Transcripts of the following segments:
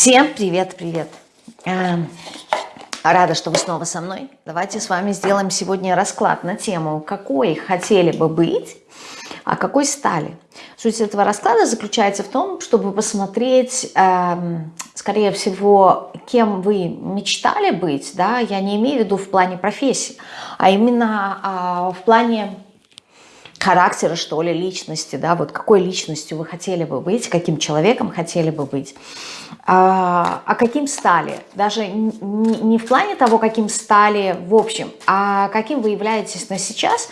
Всем привет-привет! Эм, рада, что вы снова со мной. Давайте с вами сделаем сегодня расклад на тему, какой хотели бы быть, а какой стали. Суть этого расклада заключается в том, чтобы посмотреть, эм, скорее всего, кем вы мечтали быть. Да? Я не имею в виду в плане профессии, а именно э, в плане характера, что ли, личности, да, вот какой личностью вы хотели бы быть, каким человеком хотели бы быть, а, а каким стали, даже не в плане того, каким стали в общем, а каким вы являетесь на сейчас.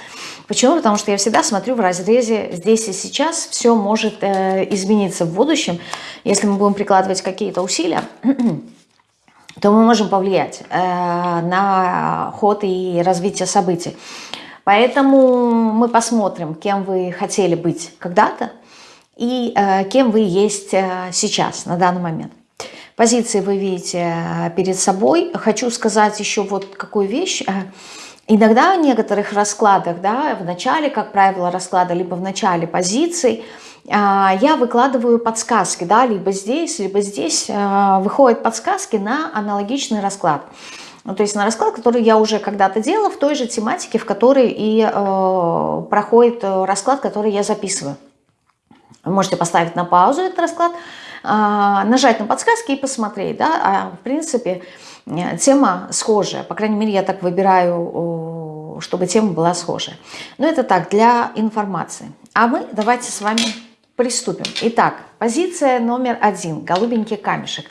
Почему? Потому что я всегда смотрю в разрезе здесь и сейчас, все может э, измениться в будущем, если мы будем прикладывать какие-то усилия, то мы можем повлиять э, на ход и развитие событий. Поэтому мы посмотрим, кем вы хотели быть когда-то и э, кем вы есть э, сейчас, на данный момент. Позиции вы видите э, перед собой. Хочу сказать еще вот какую вещь. Э, иногда в некоторых раскладах, да, в начале, как правило, расклада, либо в начале позиций, э, я выкладываю подсказки, да, либо здесь, либо здесь выходят подсказки на аналогичный расклад. Ну, то есть на расклад, который я уже когда-то делала в той же тематике, в которой и э, проходит э, расклад, который я записываю. Вы можете поставить на паузу этот расклад, э, нажать на подсказки и посмотреть. Да? А, в принципе, э, тема схожая. По крайней мере, я так выбираю, чтобы тема была схожая. Но это так, для информации. А мы давайте с вами приступим. Итак, позиция номер один. Голубенький камешек.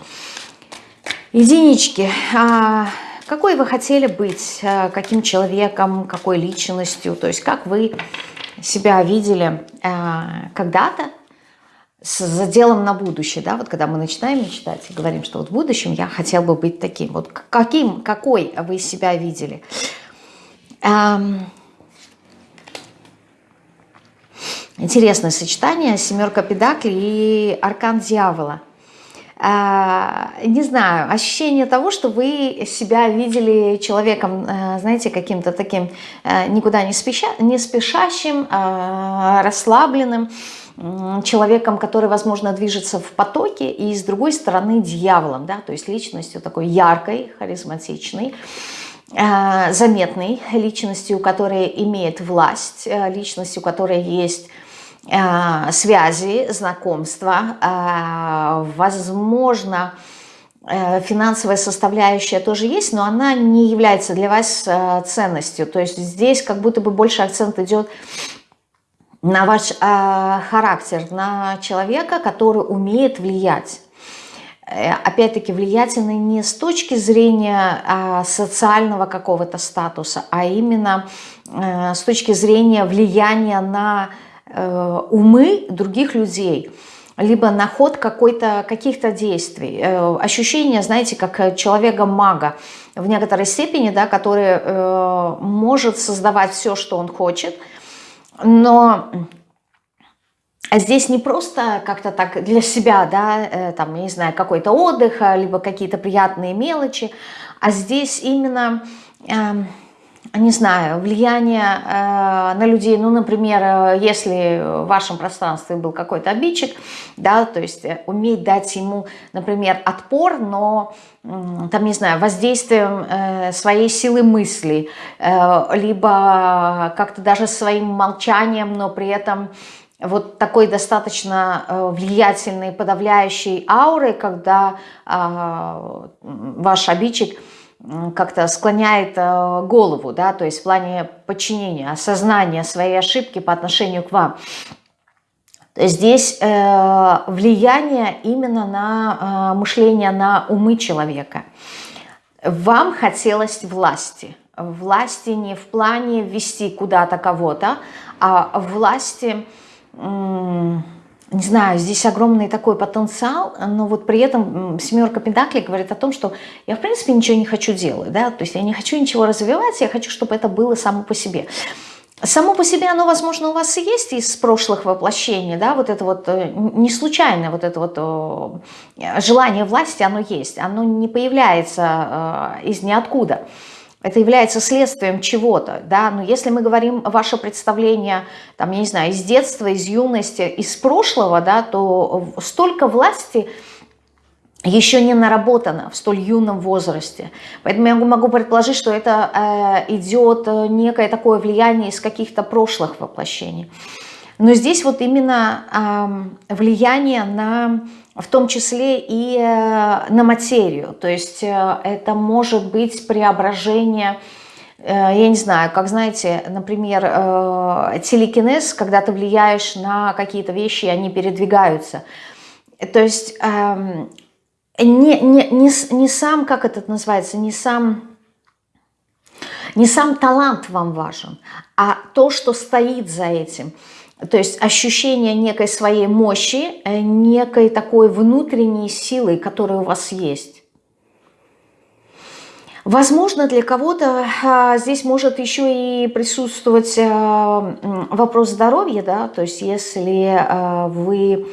Единички. А, какой вы хотели быть, э, каким человеком, какой личностью, то есть как вы себя видели э, когда-то с заделом на будущее, да, вот когда мы начинаем мечтать и говорим, что вот в будущем я хотел бы быть таким, вот каким, какой вы себя видели. Эм, интересное сочетание, семерка педаклей и аркан дьявола – не знаю, ощущение того, что вы себя видели человеком, э, знаете, каким-то таким э, никуда не, спеша, не спешащим, а, расслабленным, человеком, который, возможно, движется в потоке, и с другой стороны дьяволом, да, то есть личностью такой яркой, харизматичной, э, заметной личностью, которая имеет власть, личностью, которая есть Э, связи, знакомства, э, возможно, э, финансовая составляющая тоже есть, но она не является для вас ценностью. То есть здесь как будто бы больше акцент идет на ваш характер, на человека, который умеет влиять. Опять-таки влиятельный не с точки зрения социального какого-то статуса, а именно с точки зрения влияния на Э, умы других людей, либо на ход каких-то действий. Э, ощущение, знаете, как человека-мага в некоторой степени, да, который э, может создавать все, что он хочет, но здесь не просто как-то так для себя, да, там, не знаю, какой-то отдых, либо какие-то приятные мелочи, а здесь именно... Э, не знаю, влияние э, на людей, ну, например, э, если в вашем пространстве был какой-то обидчик, да, то есть э, уметь дать ему, например, отпор, но, э, там, не знаю, воздействием э, своей силы мысли, э, либо как-то даже своим молчанием, но при этом вот такой достаточно э, влиятельной, подавляющей аурой, когда э, ваш обидчик – как-то склоняет э, голову, да, то есть в плане подчинения, осознания своей ошибки по отношению к вам. Здесь э, влияние именно на э, мышление, на умы человека. Вам хотелось власти. Власти не в плане ввести куда-то кого-то, а власти... Э, не знаю, здесь огромный такой потенциал, но вот при этом семерка пентаклей говорит о том, что я в принципе ничего не хочу делать, да, то есть я не хочу ничего развивать, я хочу, чтобы это было само по себе. Само по себе оно, возможно, у вас и есть из прошлых воплощений, да, вот это вот э, не случайно, вот это вот желание власти, оно есть, оно не появляется э, из ниоткуда. Это является следствием чего-то, да, но если мы говорим ваше представление, там, я не знаю, из детства, из юности, из прошлого, да, то столько власти еще не наработано в столь юном возрасте. Поэтому я могу предположить, что это э, идет э, некое такое влияние из каких-то прошлых воплощений. Но здесь вот именно э, влияние на, в том числе и э, на материю. То есть э, это может быть преображение, э, я не знаю, как знаете, например, э, телекинез, когда ты влияешь на какие-то вещи, и они передвигаются. То есть... Э, не, не, не, не сам, как это называется, не сам, не сам талант вам важен, а то, что стоит за этим. То есть ощущение некой своей мощи, э, некой такой внутренней силы, которая у вас есть. Возможно, для кого-то а, здесь может еще и присутствовать а, вопрос здоровья, да, то есть если а, вы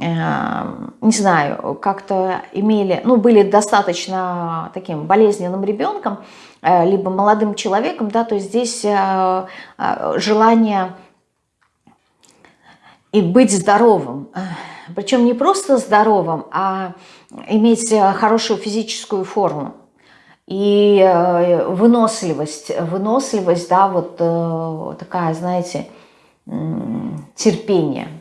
Эм, не знаю, как-то имели, ну, были достаточно таким болезненным ребенком, э, либо молодым человеком, да, то есть здесь э, э, желание и быть здоровым, причем не просто здоровым, а иметь хорошую физическую форму и выносливость, выносливость, да, вот такая, знаете, терпение –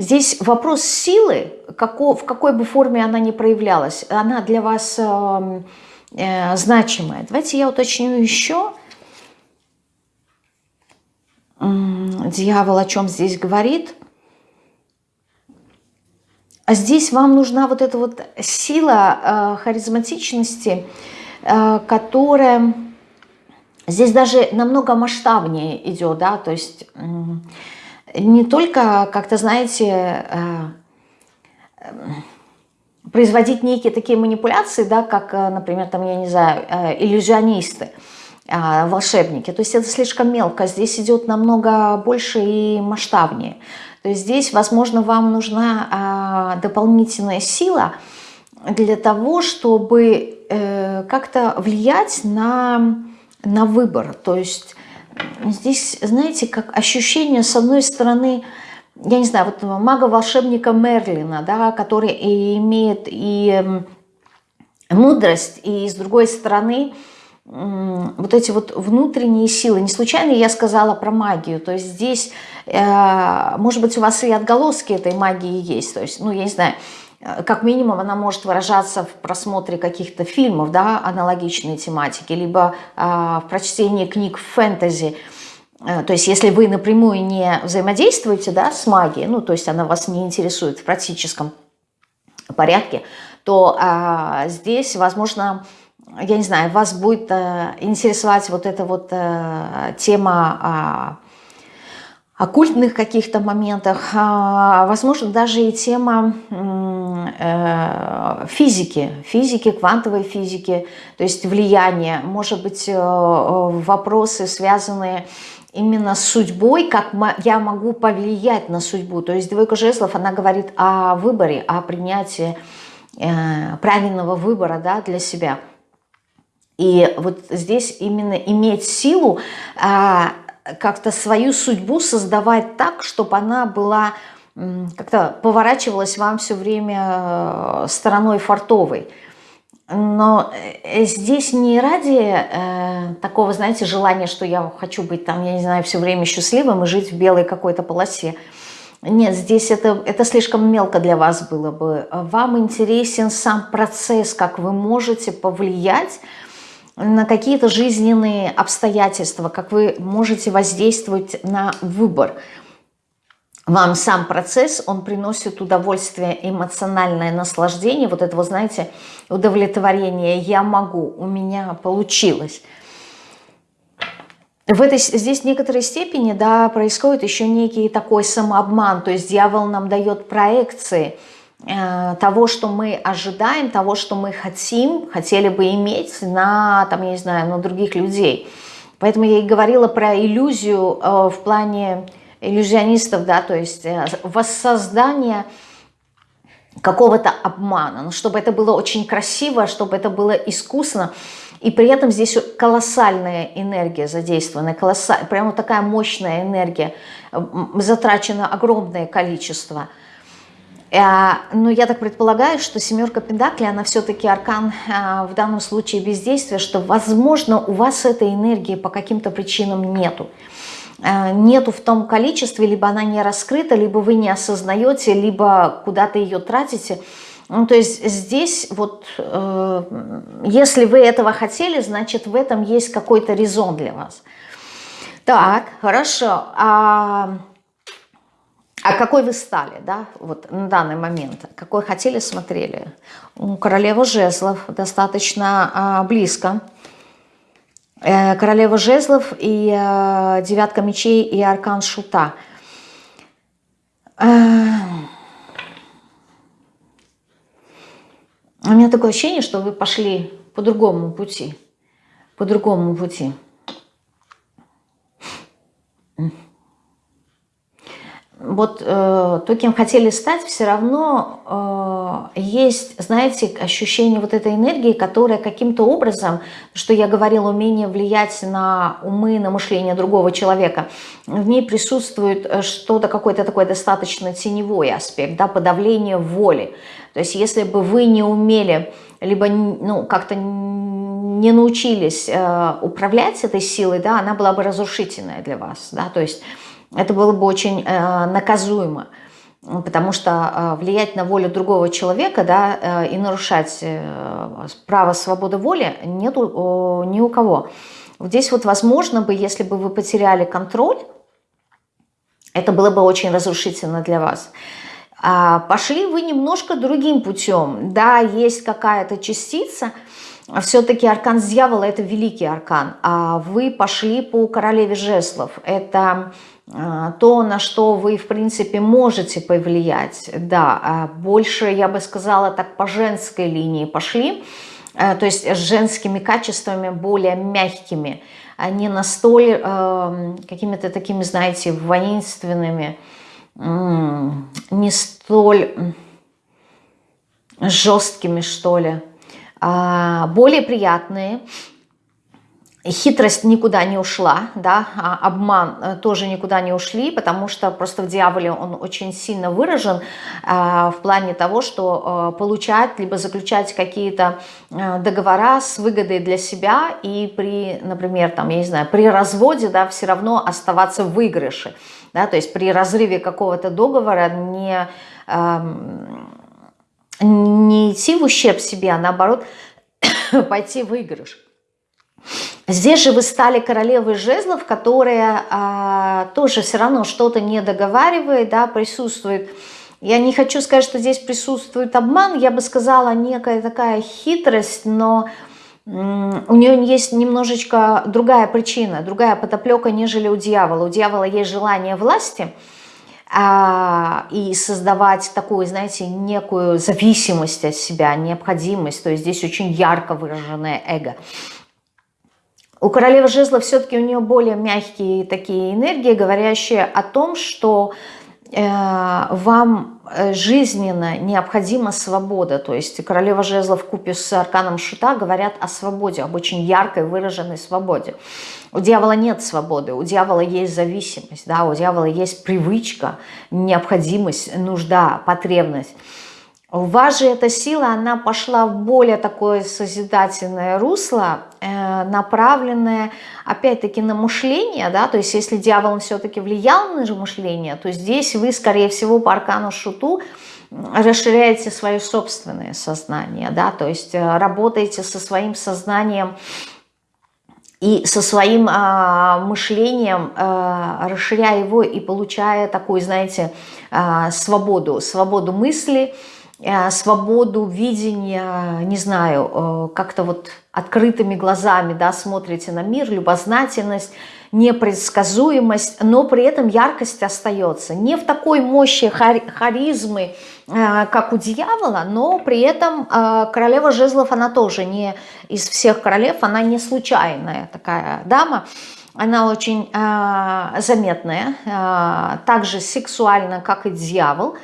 Здесь вопрос силы, како, в какой бы форме она ни проявлялась, она для вас э, э, значимая. Давайте я уточню еще. Дьявол о чем здесь говорит? А здесь вам нужна вот эта вот сила э, харизматичности, э, которая здесь даже намного масштабнее идет, да, то есть... Э, не только, как-то, знаете, э, э, производить некие такие манипуляции, да, как, э, например, там, я не знаю, иллюзионисты, волшебники. То есть это слишком мелко. Здесь идет намного больше и масштабнее. То есть здесь, возможно, вам нужна дополнительная сила для того, чтобы как-то влиять на, на выбор. То есть здесь, знаете, как ощущение, с одной стороны, я не знаю, вот мага-волшебника Мерлина, да, который и имеет и мудрость, и с другой стороны, вот эти вот внутренние силы. Не случайно я сказала про магию. То есть здесь, э, может быть, у вас и отголоски этой магии есть. То есть, ну, я не знаю, Э, как минимум она может выражаться в просмотре каких-то фильмов, да, аналогичной тематики, либо э, в прочтении книг фэнтези. То есть если вы напрямую не взаимодействуете да, с магией, ну то есть она вас не интересует в практическом порядке, то здесь, возможно, я не знаю, вас будет э, интересовать вот эта вот э, тема... Оккультных каких-то моментах, а, возможно, даже и тема э, физики, физики, квантовой физики, то есть влияние, может быть, вопросы, связанные именно с судьбой, как я могу повлиять на судьбу. То есть двойка жезлов, она говорит о выборе, о принятии правильного выбора да, для себя. И вот здесь именно иметь силу а, как-то свою судьбу создавать так, чтобы она была как-то поворачивалась вам все время э, стороной фартовой. Но э, здесь не ради э, такого, знаете, желания, что я хочу быть там, я не знаю, все время счастливым и жить в белой какой-то полосе. Нет, здесь это, это слишком мелко для вас было бы. Вам интересен сам процесс, как вы можете повлиять на какие-то жизненные обстоятельства, как вы можете воздействовать на выбор. Вам сам процесс, он приносит удовольствие, эмоциональное наслаждение, вот это, вы знаете, удовлетворение «я могу», «у меня получилось». В этой, здесь в некоторой степени да, происходит еще некий такой самообман, то есть дьявол нам дает проекции – того, что мы ожидаем, того, что мы хотим, хотели бы иметь на, там, я не знаю, на других людей. Поэтому я и говорила про иллюзию э, в плане иллюзионистов, да, то есть э, воссоздание какого-то обмана, но чтобы это было очень красиво, чтобы это было искусно, и при этом здесь колоссальная энергия задействована, колоссаль... прямо такая мощная энергия, затрачено огромное количество – Э, но я так предполагаю, что семерка Пентаклей, она все-таки аркан э, в данном случае бездействия, что, возможно, у вас этой энергии по каким-то причинам нету. Э, нету в том количестве, либо она не раскрыта, либо вы не осознаете, либо куда-то ее тратите. Ну, то есть здесь вот, э, если вы этого хотели, значит в этом есть какой-то резон для вас. Так, хорошо. А а какой вы стали, да, вот на данный момент? Какой хотели, смотрели? Королева жезлов достаточно а, близко. Э, королева жезлов и э, девятка мечей и аркан шута. Э, у меня такое ощущение, что вы пошли по другому пути. По другому пути вот э, то, кем хотели стать, все равно э, есть, знаете, ощущение вот этой энергии, которая каким-то образом, что я говорила, умение влиять на умы, на мышление другого человека, в ней присутствует э, что-то, какой-то такой достаточно теневой аспект, да, подавление воли. То есть если бы вы не умели, либо ну, как-то не научились э, управлять этой силой, да, она была бы разрушительная для вас, да, то есть это было бы очень э, наказуемо, потому что э, влиять на волю другого человека да, э, и нарушать право свободы воли нету ни у кого. Здесь вот возможно бы, если бы вы потеряли контроль, это было бы очень разрушительно для вас. А пошли вы немножко другим путем. Да, есть какая-то частица, все-таки аркан дьявола – это великий аркан, а вы пошли по королеве жезлов. Это то, на что вы, в принципе, можете повлиять, да, а больше, я бы сказала, так по женской линии пошли, а, то есть с женскими качествами более мягкими, а не настолько э, какими-то такими, знаете, воинственными, не столь жесткими, что ли, более приятные, хитрость никуда не ушла, да, а обман э, тоже никуда не ушли, потому что просто в дьяволе он очень сильно выражен э, в плане того, что э, получать, либо заключать какие-то договора с выгодой для себя и при, например, там, я не знаю, при разводе, да, все равно оставаться в выигрыше, да, то есть при разрыве какого-то договора не, э, не идти в ущерб себе, а наоборот пойти в выигрыш. Здесь же вы стали королевой жезлов, которая а, тоже все равно что-то не договаривает, да, присутствует. Я не хочу сказать, что здесь присутствует обман, я бы сказала некая такая хитрость, но у нее есть немножечко другая причина, другая потоплека, нежели у дьявола. У дьявола есть желание власти а, и создавать такую, знаете, некую зависимость от себя, необходимость. То есть здесь очень ярко выраженное эго. У королевы жезла все-таки у нее более мягкие такие энергии, говорящие о том, что э, вам э, жизненно необходима свобода. То есть королева жезла в купе с арканом шута говорят о свободе, об очень яркой выраженной свободе. У дьявола нет свободы, у дьявола есть зависимость, да, у дьявола есть привычка, необходимость, нужда, потребность. У вас же эта сила, она пошла в более такое созидательное русло, э, направленное опять-таки на мышление, да, то есть если дьявол все-таки влиял на мышление, то здесь вы, скорее всего, по аркану шуту расширяете свое собственное сознание, да, то есть э, работаете со своим сознанием и со своим э, мышлением, э, расширяя его и получая такую, знаете, э, свободу, свободу мысли, Э, свободу видения, не знаю, э, как-то вот открытыми глазами да, смотрите на мир, любознательность, непредсказуемость, но при этом яркость остается. Не в такой мощи харизмы, э, как у дьявола, но при этом королева жезлов, она тоже не из всех королев, она не случайная такая дама, она очень заметная, так же сексуальна, как и дьявол,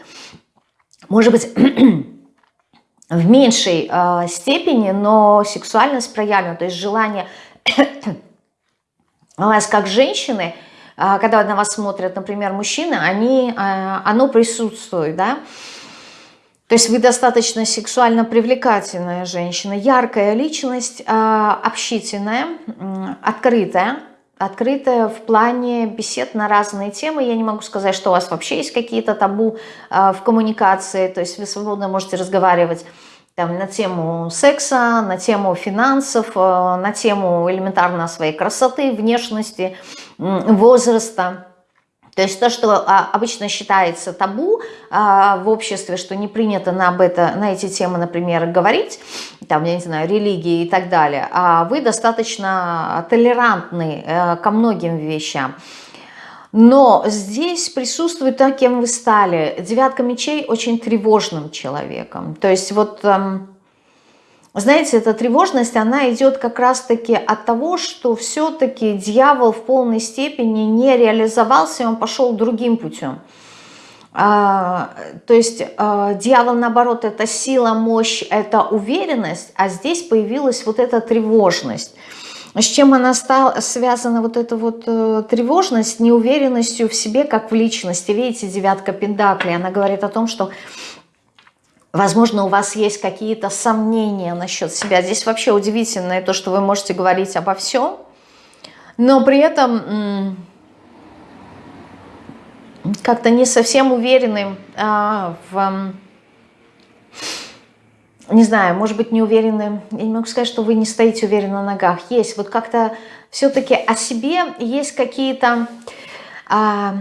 может быть, в меньшей э, степени, но сексуальность проявлена, то есть желание вас как женщины, э, когда на вас смотрят, например, мужчины, они, э, оно присутствует, да, То есть вы достаточно сексуально привлекательная женщина, яркая личность, общительная, открытая, открытая в плане бесед на разные темы. Я не могу сказать, что у вас вообще есть какие-то табу а, в коммуникации, то есть вы свободно можете разговаривать там, на тему секса, на тему финансов, а, на тему элементарно своей красоты, внешности, возраста. То есть то, что а, обычно считается табу а, в обществе, что не принято на, об это, на эти темы, например, говорить, там, я не знаю, религии и так далее, а вы достаточно толерантны а, ко многим вещам. Но здесь присутствует то, кем вы стали. Девятка мечей очень тревожным человеком. То есть вот... Эм, знаете, эта тревожность, она идет как раз-таки от того, что все-таки дьявол в полной степени не реализовался, он пошел другим путем. А, то есть а, дьявол, наоборот, это сила, мощь, это уверенность, а здесь появилась вот эта тревожность. С чем она стала связана, вот эта вот э, тревожность, неуверенностью в себе, как в личности. Видите, девятка пентаклей, она говорит о том, что Возможно, у вас есть какие-то сомнения насчет себя. Здесь вообще удивительное то, что вы можете говорить обо всем, но при этом как-то не совсем уверены а, в... Не знаю, может быть, не уверены. Я не могу сказать, что вы не стоите уверенно на ногах. Есть вот как-то все-таки о себе есть какие-то... А,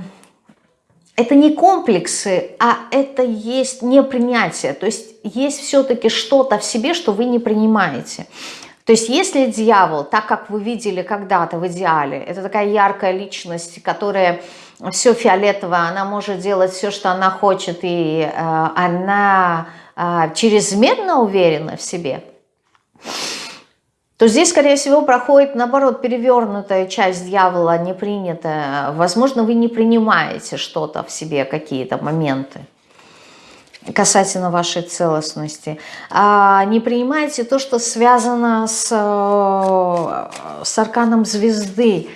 это не комплексы, а это есть непринятие. То есть есть все-таки что-то в себе, что вы не принимаете. То есть если дьявол, так как вы видели когда-то в идеале, это такая яркая личность, которая все фиолетово, она может делать все, что она хочет, и э, она э, чрезмерно уверена в себе – то здесь, скорее всего, проходит, наоборот, перевернутая часть дьявола, не принятая. Возможно, вы не принимаете что-то в себе, какие-то моменты касательно вашей целостности. А не принимаете то, что связано с, э, с арканом звезды.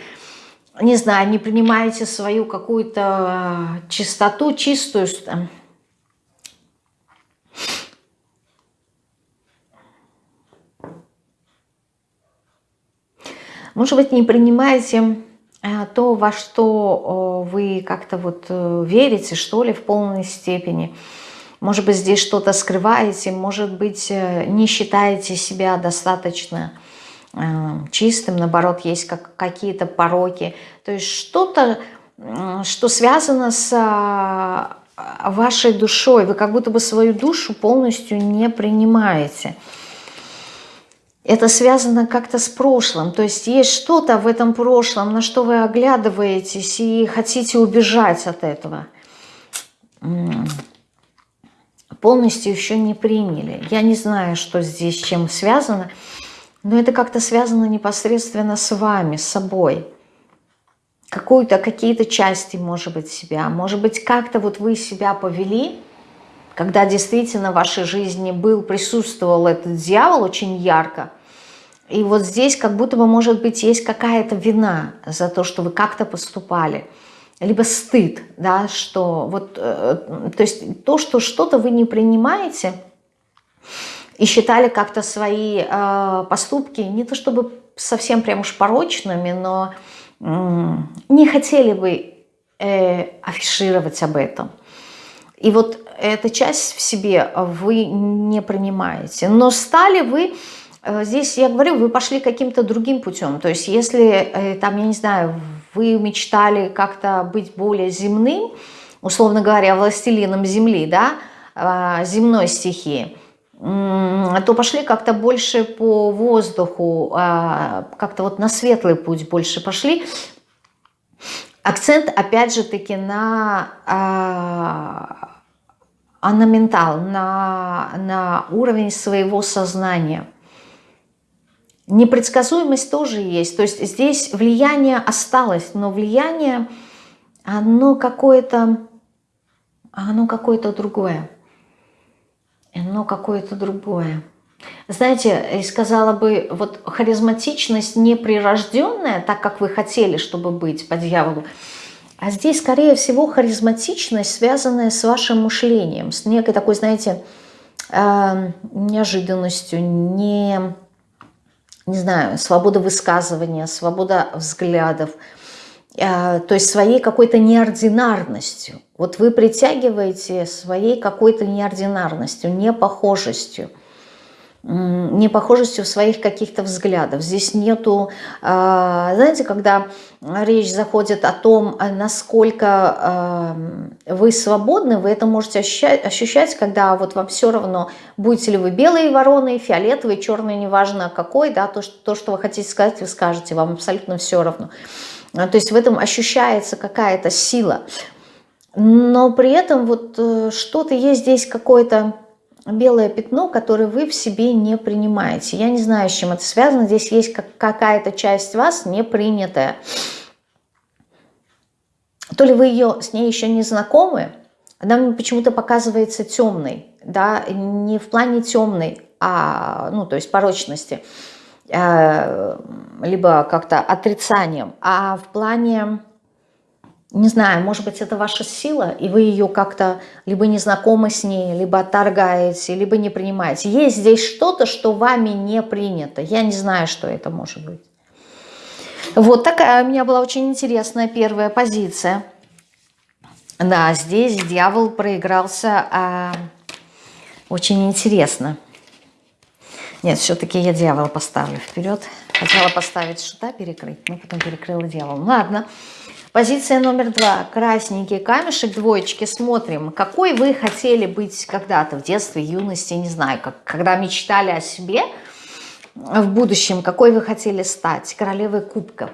Не знаю, не принимаете свою какую-то чистоту, чистую Может быть, не принимаете э, то, во что вы как-то вот э, верите, что ли, в полной степени. Может быть, здесь что-то скрываете, может быть, э, не считаете себя достаточно чистым, наоборот, есть как какие-то пороки. То есть что-то, что связано с вашей душой. Вы как будто бы свою душу полностью не принимаете это связано как-то с прошлым. То есть есть что-то в этом прошлом, на что вы оглядываетесь и хотите убежать от этого. Полностью еще не приняли. Я не знаю, что здесь чем связано, но это как-то связано непосредственно с вами, с собой. Какую-то, какие-то части, может быть, себя. Может быть, как-то вот вы себя повели, когда действительно в вашей жизни был, присутствовал этот дьявол очень ярко, и вот здесь как будто бы, может быть, есть какая-то вина за то, что вы как-то поступали. Либо стыд, да, что вот, э, то есть то, что что-то вы не принимаете и считали как-то свои э, поступки, не то чтобы совсем прям уж порочными, но э, не хотели бы э, афишировать об этом. И вот эта часть в себе вы не принимаете. Но стали вы Э, здесь я говорю, вы пошли каким-то другим путем. То есть если, э, там, я не знаю, вы мечтали как-то быть более земным, условно говоря, властелином земли, да, а, земной стихии, то пошли как-то больше по воздуху, а, как-то вот на светлый путь больше пошли. Акцент, опять же таки, на, а, на ментал, на, на уровень своего сознания – Непредсказуемость тоже есть. То есть здесь влияние осталось, но влияние, оно какое-то, оно какое-то другое. Оно какое-то другое. Знаете, сказала бы, вот харизматичность неприрожденная, так как вы хотели, чтобы быть по дьяволу, А здесь, скорее всего, харизматичность, связанная с вашим мышлением, с некой такой, знаете, э, неожиданностью, не, не знаю, свобода высказывания, свобода взглядов, э, то есть своей какой-то неординарностью. Вот вы притягиваете своей какой-то неординарностью, непохожестью непохожестью своих каких-то взглядов. Здесь нету, а, знаете, когда речь заходит о том, а, насколько а, вы свободны, вы это можете ощущать, ощущать, когда вот вам все равно, будете ли вы белые вороны, фиолетовые, черные, неважно какой, да, то, что, то, что вы хотите сказать, вы скажете, вам абсолютно все равно. То есть в этом ощущается какая-то сила. Но при этом вот э, что-то есть здесь какое-то белое пятно, которое вы в себе не принимаете. Я не знаю, с чем это связано. Здесь есть какая-то часть вас не принятая. То ли вы ее, с ней еще не знакомы, она почему-то показывается темной, да, не в плане темной, а, ну, то есть порочности, э, либо как-то отрицанием, а в плане не знаю, может быть, это ваша сила, и вы ее как-то либо не знакомы с ней, либо отторгаете, либо не принимаете. Есть здесь что-то, что вами не принято. Я не знаю, что это может быть. Вот такая у меня была очень интересная первая позиция. Да, здесь дьявол проигрался а, очень интересно. Нет, все-таки я дьявола поставлю вперед. Хотела поставить шута перекрыть, но потом перекрыла дьявол. Ладно. Позиция номер два. Красненький камешек, двоечки. Смотрим, какой вы хотели быть когда-то в детстве, юности, не знаю, как, когда мечтали о себе в будущем, какой вы хотели стать. Королевой кубка.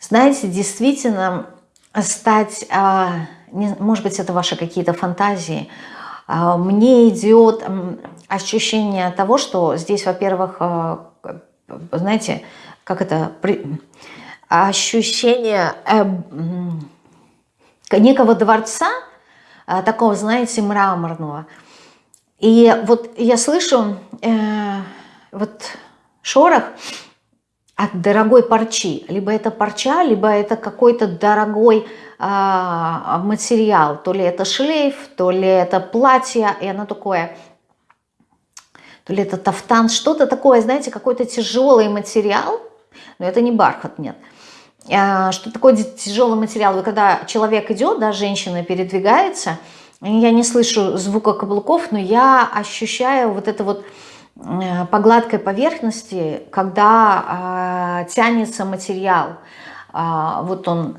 Знаете, действительно стать, а, может быть, это ваши какие-то фантазии, а, мне идет ощущение того, что здесь, во-первых, а, знаете, как это, ощущение э, некого дворца, а, такого, знаете, мраморного. И вот я слышу э, вот шорох от дорогой парчи. Либо это парча, либо это какой-то дорогой материал. То ли это шлейф, то ли это платье, и оно такое, то ли это тафтан, что-то такое, знаете, какой-то тяжелый материал, но это не бархат, нет. А, что такое тяжелый материал? Вы когда человек идет, да, женщина передвигается, я не слышу звука каблуков, но я ощущаю вот это вот по гладкой поверхности, когда э, тянется материал. Э, вот он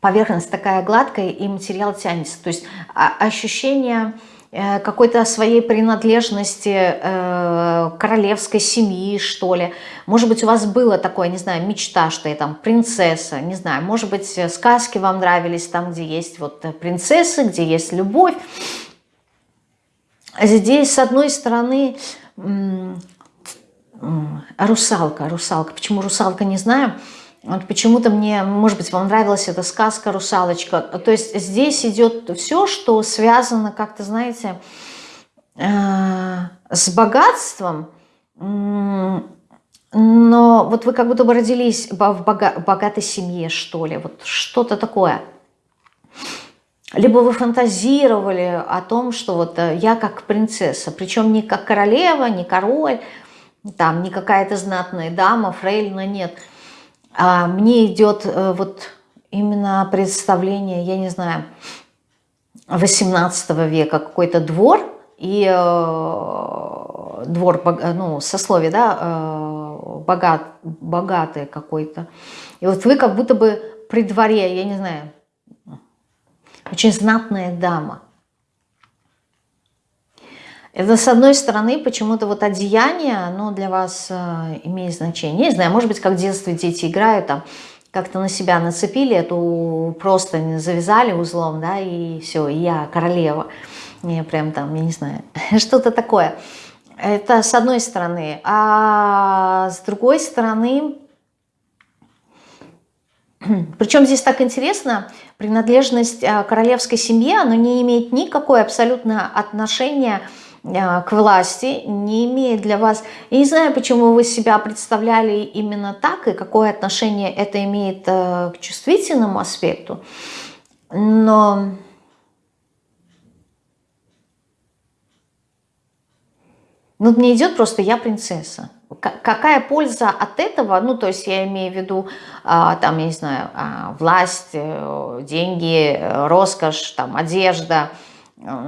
поверхность такая гладкая, и материал тянется. То есть ощущение какой-то своей принадлежности э, королевской семьи, что ли. Может быть, у вас было такое, не знаю, мечта, что я там принцесса, не знаю. Может быть, э, сказки вам нравились, там, где есть вот принцессы, где есть любовь. Здесь, с одной стороны, русалка, русалка. Почему русалка, не знаю. Вот почему-то мне, может быть, вам нравилась эта сказка «Русалочка». То есть здесь идет все, что связано как-то, знаете, э, с богатством, но вот вы как будто бы родились в богатой семье, что ли, вот что-то такое. Либо вы фантазировали о том, что вот э, я как принцесса, причем не как королева, не король, там не какая-то знатная дама, фрейлина, нет – а мне идет э, вот именно представление, я не знаю, 18 века, какой-то двор, и э, двор, ну, сословие, да, э, богат, богатый какой-то. И вот вы как будто бы при дворе, я не знаю, очень знатная дама. Это, с одной стороны, почему-то вот одеяние, оно для вас э, имеет значение. Не знаю, может быть, как в детстве дети играют, там, как-то на себя нацепили эту просто завязали узлом, да, и все, и я королева. Не, прям там, я не знаю, что-то такое. Это с одной стороны. А с другой стороны, причем здесь так интересно, принадлежность э, королевской семье, она не имеет никакое абсолютно отношения к к власти, не имеет для вас... Я не знаю, почему вы себя представляли именно так, и какое отношение это имеет к чувствительному аспекту, но... Ну, мне идет просто «я принцесса» какая польза от этого, ну, то есть я имею в виду, а, там, я не знаю, а, власть, э, деньги, роскошь, там, одежда, э,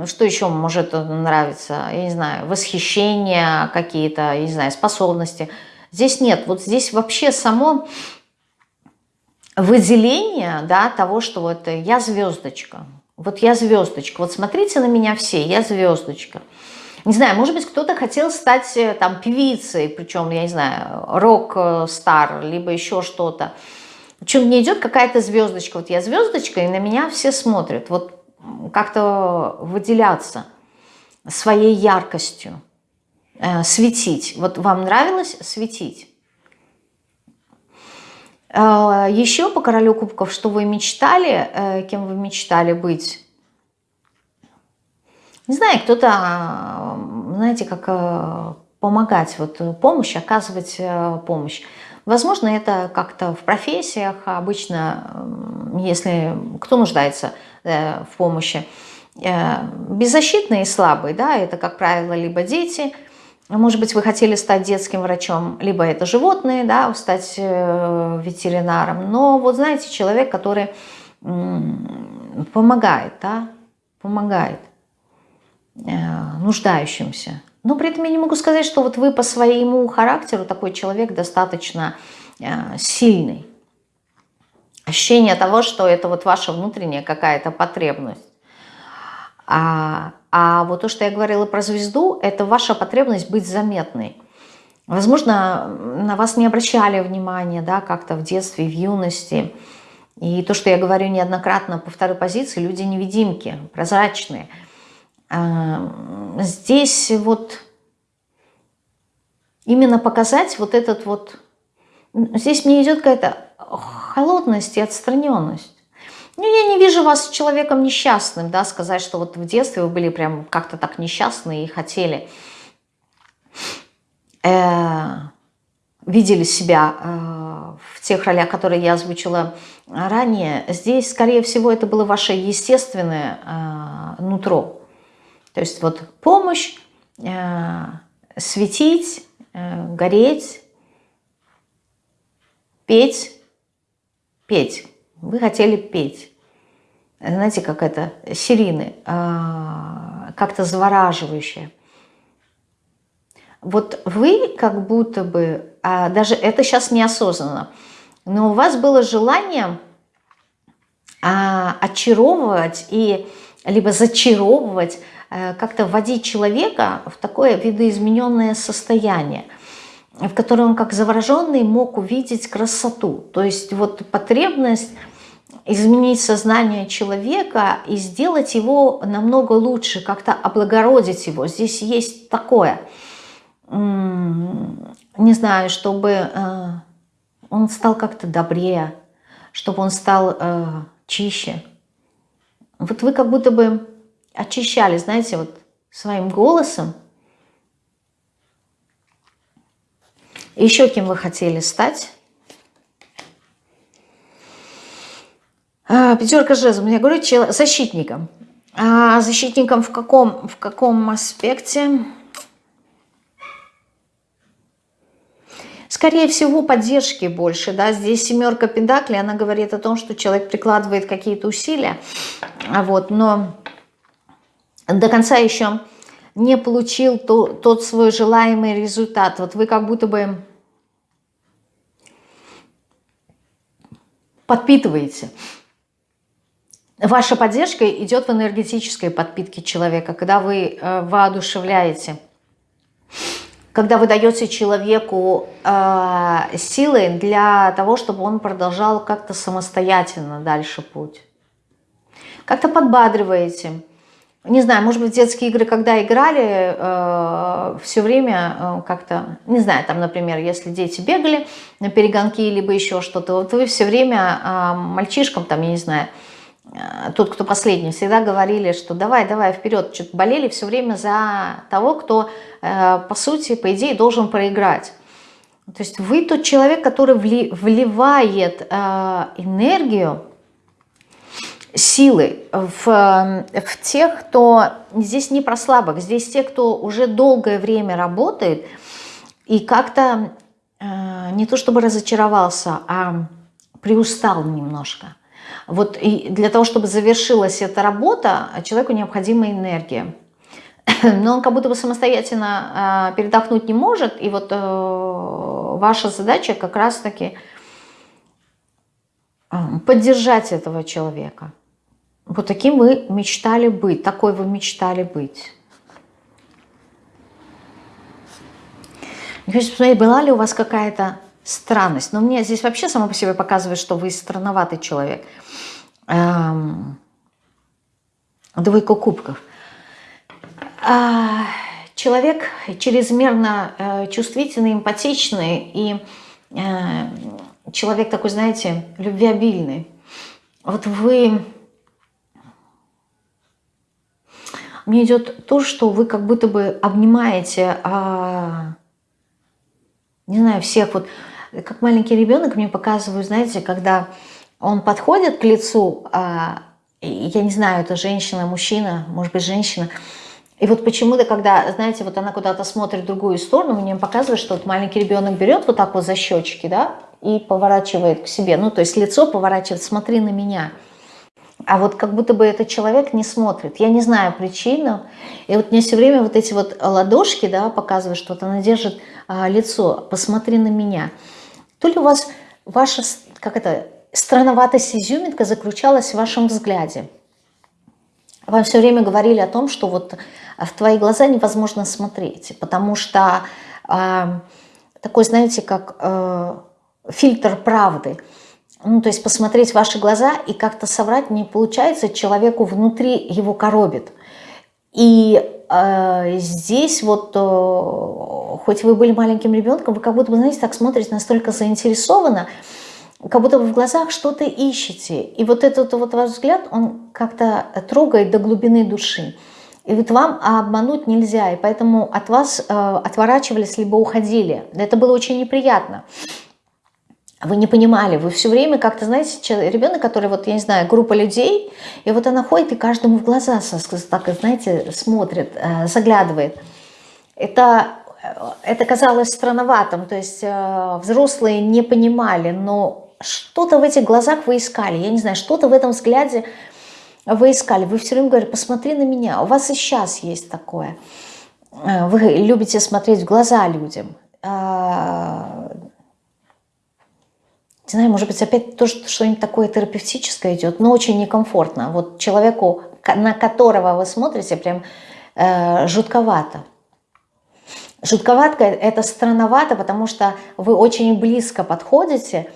что еще может нравиться, я не знаю, восхищение какие-то, я не знаю, способности. Здесь нет, вот здесь вообще само выделение, да, того, что вот я звездочка, вот я звездочка, вот смотрите на меня все, я звездочка. Не знаю, может быть, кто-то хотел стать э, там певицей, причем, я не знаю, рок-стар, либо еще что-то. Причем мне идет какая-то звездочка. Вот я звездочка, и на меня все смотрят. Вот как-то выделяться своей яркостью, э, светить. Вот вам нравилось светить? Э, еще по королю кубков, что вы мечтали, э, кем вы мечтали быть? Не знаю, кто-то, а, знаете, как э, помогать, вот помощь, оказывать помощь. Возможно, это как-то в профессиях, обычно, если кто нуждается в помощи, беззащитные и слабые, да, это, как правило, либо дети, может быть, вы хотели стать детским врачом, либо это животные, да, стать ветеринаром, но вот знаете, человек, который помогает, да, помогает. Э, нуждающимся. Но при этом я не могу сказать, что вот вы по своему характеру такой человек достаточно э, сильный. Ощущение того, что это вот ваша внутренняя какая-то потребность. А, а вот то, что я говорила про звезду, это ваша потребность быть заметной. Возможно, на вас не обращали внимания, да, как-то в детстве, в юности. И то, что я говорю неоднократно по второй позиции, люди-невидимки, прозрачные – здесь вот именно показать вот этот вот... Здесь мне идет какая-то холодность и отстраненность. Ну, я не вижу вас человеком несчастным, да, сказать, что вот в детстве вы были прям как-то так несчастны и хотели, э, видели себя э, в тех ролях, которые я озвучила ранее. Здесь, скорее всего, это было ваше естественное э, нутро. То есть вот помощь, э, светить, э, гореть, петь, петь. Вы хотели петь. Знаете, как это, сирины, э, как-то завораживающее. Вот вы как будто бы, а даже это сейчас неосознанно, но у вас было желание а, очаровывать и либо зачаровывать как-то вводить человека в такое видоизмененное состояние, в котором он как завороженный мог увидеть красоту. То есть вот потребность изменить сознание человека и сделать его намного лучше, как-то облагородить его. Здесь есть такое, не знаю, чтобы э, он стал как-то добрее, чтобы он стал э, чище. Вот вы как будто бы очищали, знаете, вот своим голосом. Еще кем вы хотели стать? А, пятерка жезлов. Я говорю, защитником. А защитником в каком, в каком аспекте? Скорее всего, поддержки больше. Да? Здесь семерка педакли, она говорит о том, что человек прикладывает какие-то усилия. Вот, но до конца еще не получил то, тот свой желаемый результат. Вот вы как будто бы подпитываете. Ваша поддержка идет в энергетической подпитке человека, когда вы э, воодушевляете, когда вы даете человеку э, силы для того, чтобы он продолжал как-то самостоятельно дальше путь. Как-то подбадриваете, не знаю, может быть, детские игры, когда играли, э, все время э, как-то, не знаю, там, например, если дети бегали на перегонки, либо еще что-то, вот вы все время э, мальчишкам, там, я не знаю, тот, кто последний, всегда говорили, что давай, давай, вперед, что-то болели все время за того, кто, э, по сути, по идее, должен проиграть. То есть вы тот человек, который вливает э, энергию, силы в, в тех, кто здесь не про слабых, здесь те, кто уже долгое время работает и как-то э, не то чтобы разочаровался, а приустал немножко. Вот и для того, чтобы завершилась эта работа, человеку необходима энергия. Но он как будто бы самостоятельно э, передохнуть не может. И вот э, ваша задача как раз-таки э, поддержать этого человека. Вот таким вы мечтали быть, такой вы мечтали быть. Хочу посмотреть, была ли у вас какая-то странность. Но мне здесь вообще само по себе показывает, что вы странноватый человек. Эм, двойка кубков. А, человек чрезмерно э, чувствительный, эмпатичный и э, человек такой, знаете, любвеобильный. Вот вы... Мне идет то, что вы как будто бы обнимаете, а, не знаю, всех. Вот как маленький ребенок мне показывают, знаете, когда он подходит к лицу, а, я не знаю, это женщина, мужчина, может быть, женщина, и вот почему-то, когда, знаете, вот она куда-то смотрит в другую сторону, мне показывает, что вот маленький ребенок берет вот так вот за щечки, да, и поворачивает к себе, ну, то есть лицо поворачивает, смотри на меня. А вот как будто бы этот человек не смотрит. Я не знаю причину. И вот мне все время вот эти вот ладошки, да, показывают, что вот она держит а, лицо, посмотри на меня. То ли у вас ваша, как это, странноватость изюминка заключалась в вашем взгляде. Вам все время говорили о том, что вот в твои глаза невозможно смотреть, потому что э, такой, знаете, как э, фильтр правды. Ну, то есть посмотреть ваши глаза и как-то соврать не получается, человеку внутри его коробит. И э, здесь вот, э, хоть вы были маленьким ребенком, вы как будто бы, знаете, так смотрите настолько заинтересованно, как будто вы в глазах что-то ищете. И вот этот вот ваш взгляд, он как-то трогает до глубины души. И вот вам обмануть нельзя, и поэтому от вас э, отворачивались, либо уходили. Это было очень неприятно. Вы не понимали, вы все время как-то, знаете, ребенок, который, вот, я не знаю, группа людей, и вот она ходит и каждому в глаза, так, знаете, смотрит, э, заглядывает. Это, э, это казалось странноватым, то есть э, взрослые не понимали, но что-то в этих глазах вы искали, я не знаю, что-то в этом взгляде вы искали. Вы все время говорите, посмотри на меня, у вас и сейчас есть такое. Вы любите смотреть в глаза людям не знаю, может быть, опять то, что-нибудь такое терапевтическое идет, но очень некомфортно. Вот человеку, на которого вы смотрите, прям э, жутковато. Жутковато – это странновато, потому что вы очень близко подходите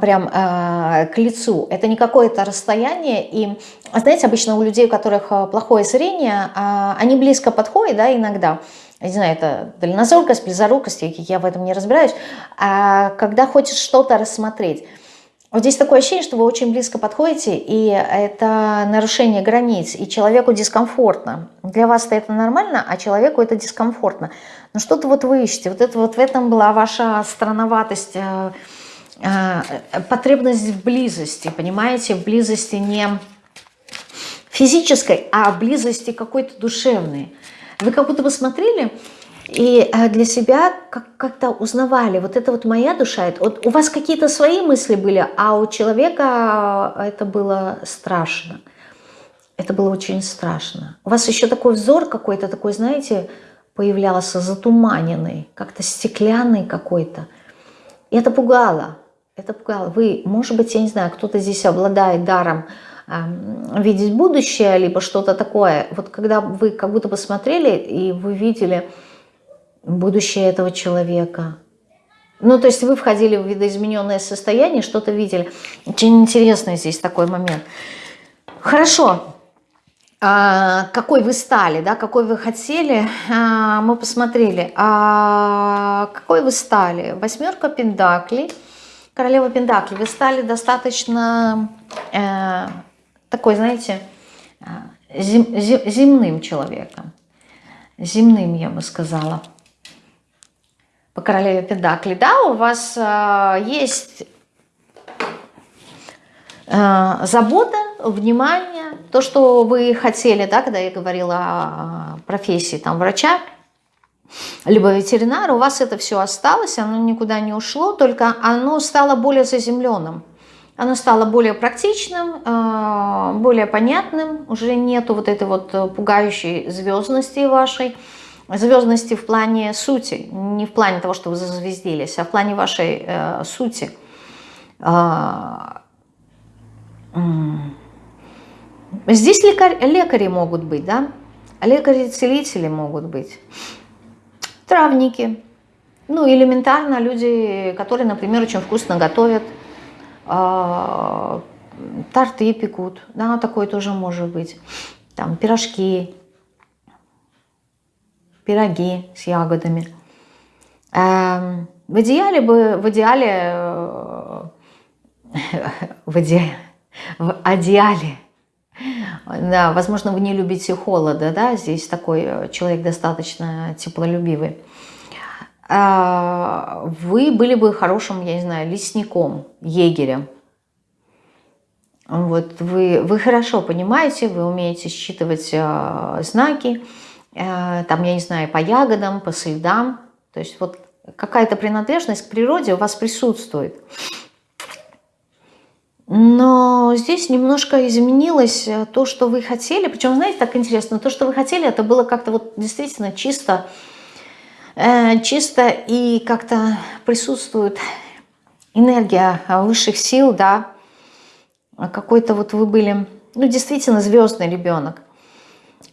прям э, к лицу. Это не какое-то расстояние. И, знаете, обычно у людей, у которых э, плохое зрение, э, они близко подходят, да, иногда – не знаю, это дальнозоркость, близорукость, я в этом не разбираюсь, а когда хочешь что-то рассмотреть. Вот здесь такое ощущение, что вы очень близко подходите, и это нарушение границ, и человеку дискомфортно. Для вас это нормально, а человеку это дискомфортно. Но что-то вот вы ищете, вот, это, вот в этом была ваша странноватость, э, э, потребность в близости, понимаете, в близости не физической, а в близости какой-то душевной. Вы как будто бы смотрели и э, для себя как-то узнавали, вот это вот моя душа, вот у вас какие-то свои мысли были, а у человека это было страшно. Это было очень страшно. У вас еще такой взор какой-то такой, знаете, появлялся затуманенный, как-то стеклянный какой-то. И это пугало. Это пугало. Вы, может быть, я не знаю, кто-то здесь обладает даром видеть будущее, либо что-то такое. Вот когда вы как будто посмотрели, и вы видели будущее этого человека. Ну, то есть вы входили в видоизмененное состояние, что-то видели. Очень интересный здесь такой момент. Хорошо. А, какой вы стали, да, какой вы хотели, а, мы посмотрели. А, какой вы стали? Восьмерка пентаклей, королева пентаклей. Вы стали достаточно э, такой, знаете, зем, зем, земным человеком. Земным, я бы сказала. По королеве Педакли. Да, у вас э, есть э, забота, внимание, то, что вы хотели, да, когда я говорила о профессии там, врача, либо ветеринара, у вас это все осталось, оно никуда не ушло, только оно стало более заземленным. Оно стало более практичным, э, более понятным, уже нету вот этой вот пугающей звездности вашей, звездности в плане сути, не в плане того, что вы зазвездились, а в плане вашей э, сути. А, здесь лекарь, лекари могут быть, да? Лекари-целители могут быть. Травники. Ну, элементарно люди, которые, например, очень вкусно готовят, э, торты пекут, да, такое тоже может быть. Там пирожки, пироги с ягодами. Эм, в идеале бы, в идеале, э, в идеале, в идеале, да, возможно, вы не любите холода, да, здесь такой э, человек достаточно теплолюбивый. Э, вы были бы хорошим, я не знаю, лесником, егерем. Вот вы, вы хорошо понимаете, вы умеете считывать знаки, Э, там, я не знаю, по ягодам, по следам. То есть вот какая-то принадлежность к природе у вас присутствует. Но здесь немножко изменилось то, что вы хотели. Причем, знаете, так интересно, то, что вы хотели, это было как-то вот действительно чисто, чисто и как-то присутствует энергия высших сил, да. Какой-то вот вы были, ну, действительно звездный ребенок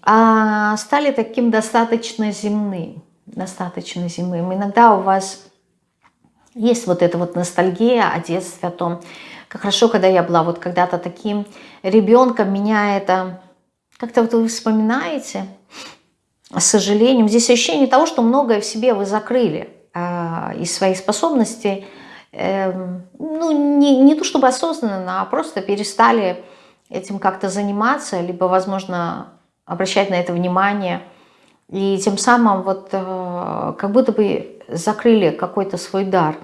а стали таким достаточно земным, достаточно земным. Иногда у вас есть вот эта вот ностальгия о детстве, о том, как хорошо, когда я была вот когда-то таким ребенком, меня это как-то вот вы вспоминаете, сожалением. Здесь ощущение того, что многое в себе вы закрыли э, из своих способностей, э, ну, не, не то чтобы осознанно, а просто перестали этим как-то заниматься, либо, возможно, обращать на это внимание. И тем самым вот э, как будто бы закрыли какой-то свой дар.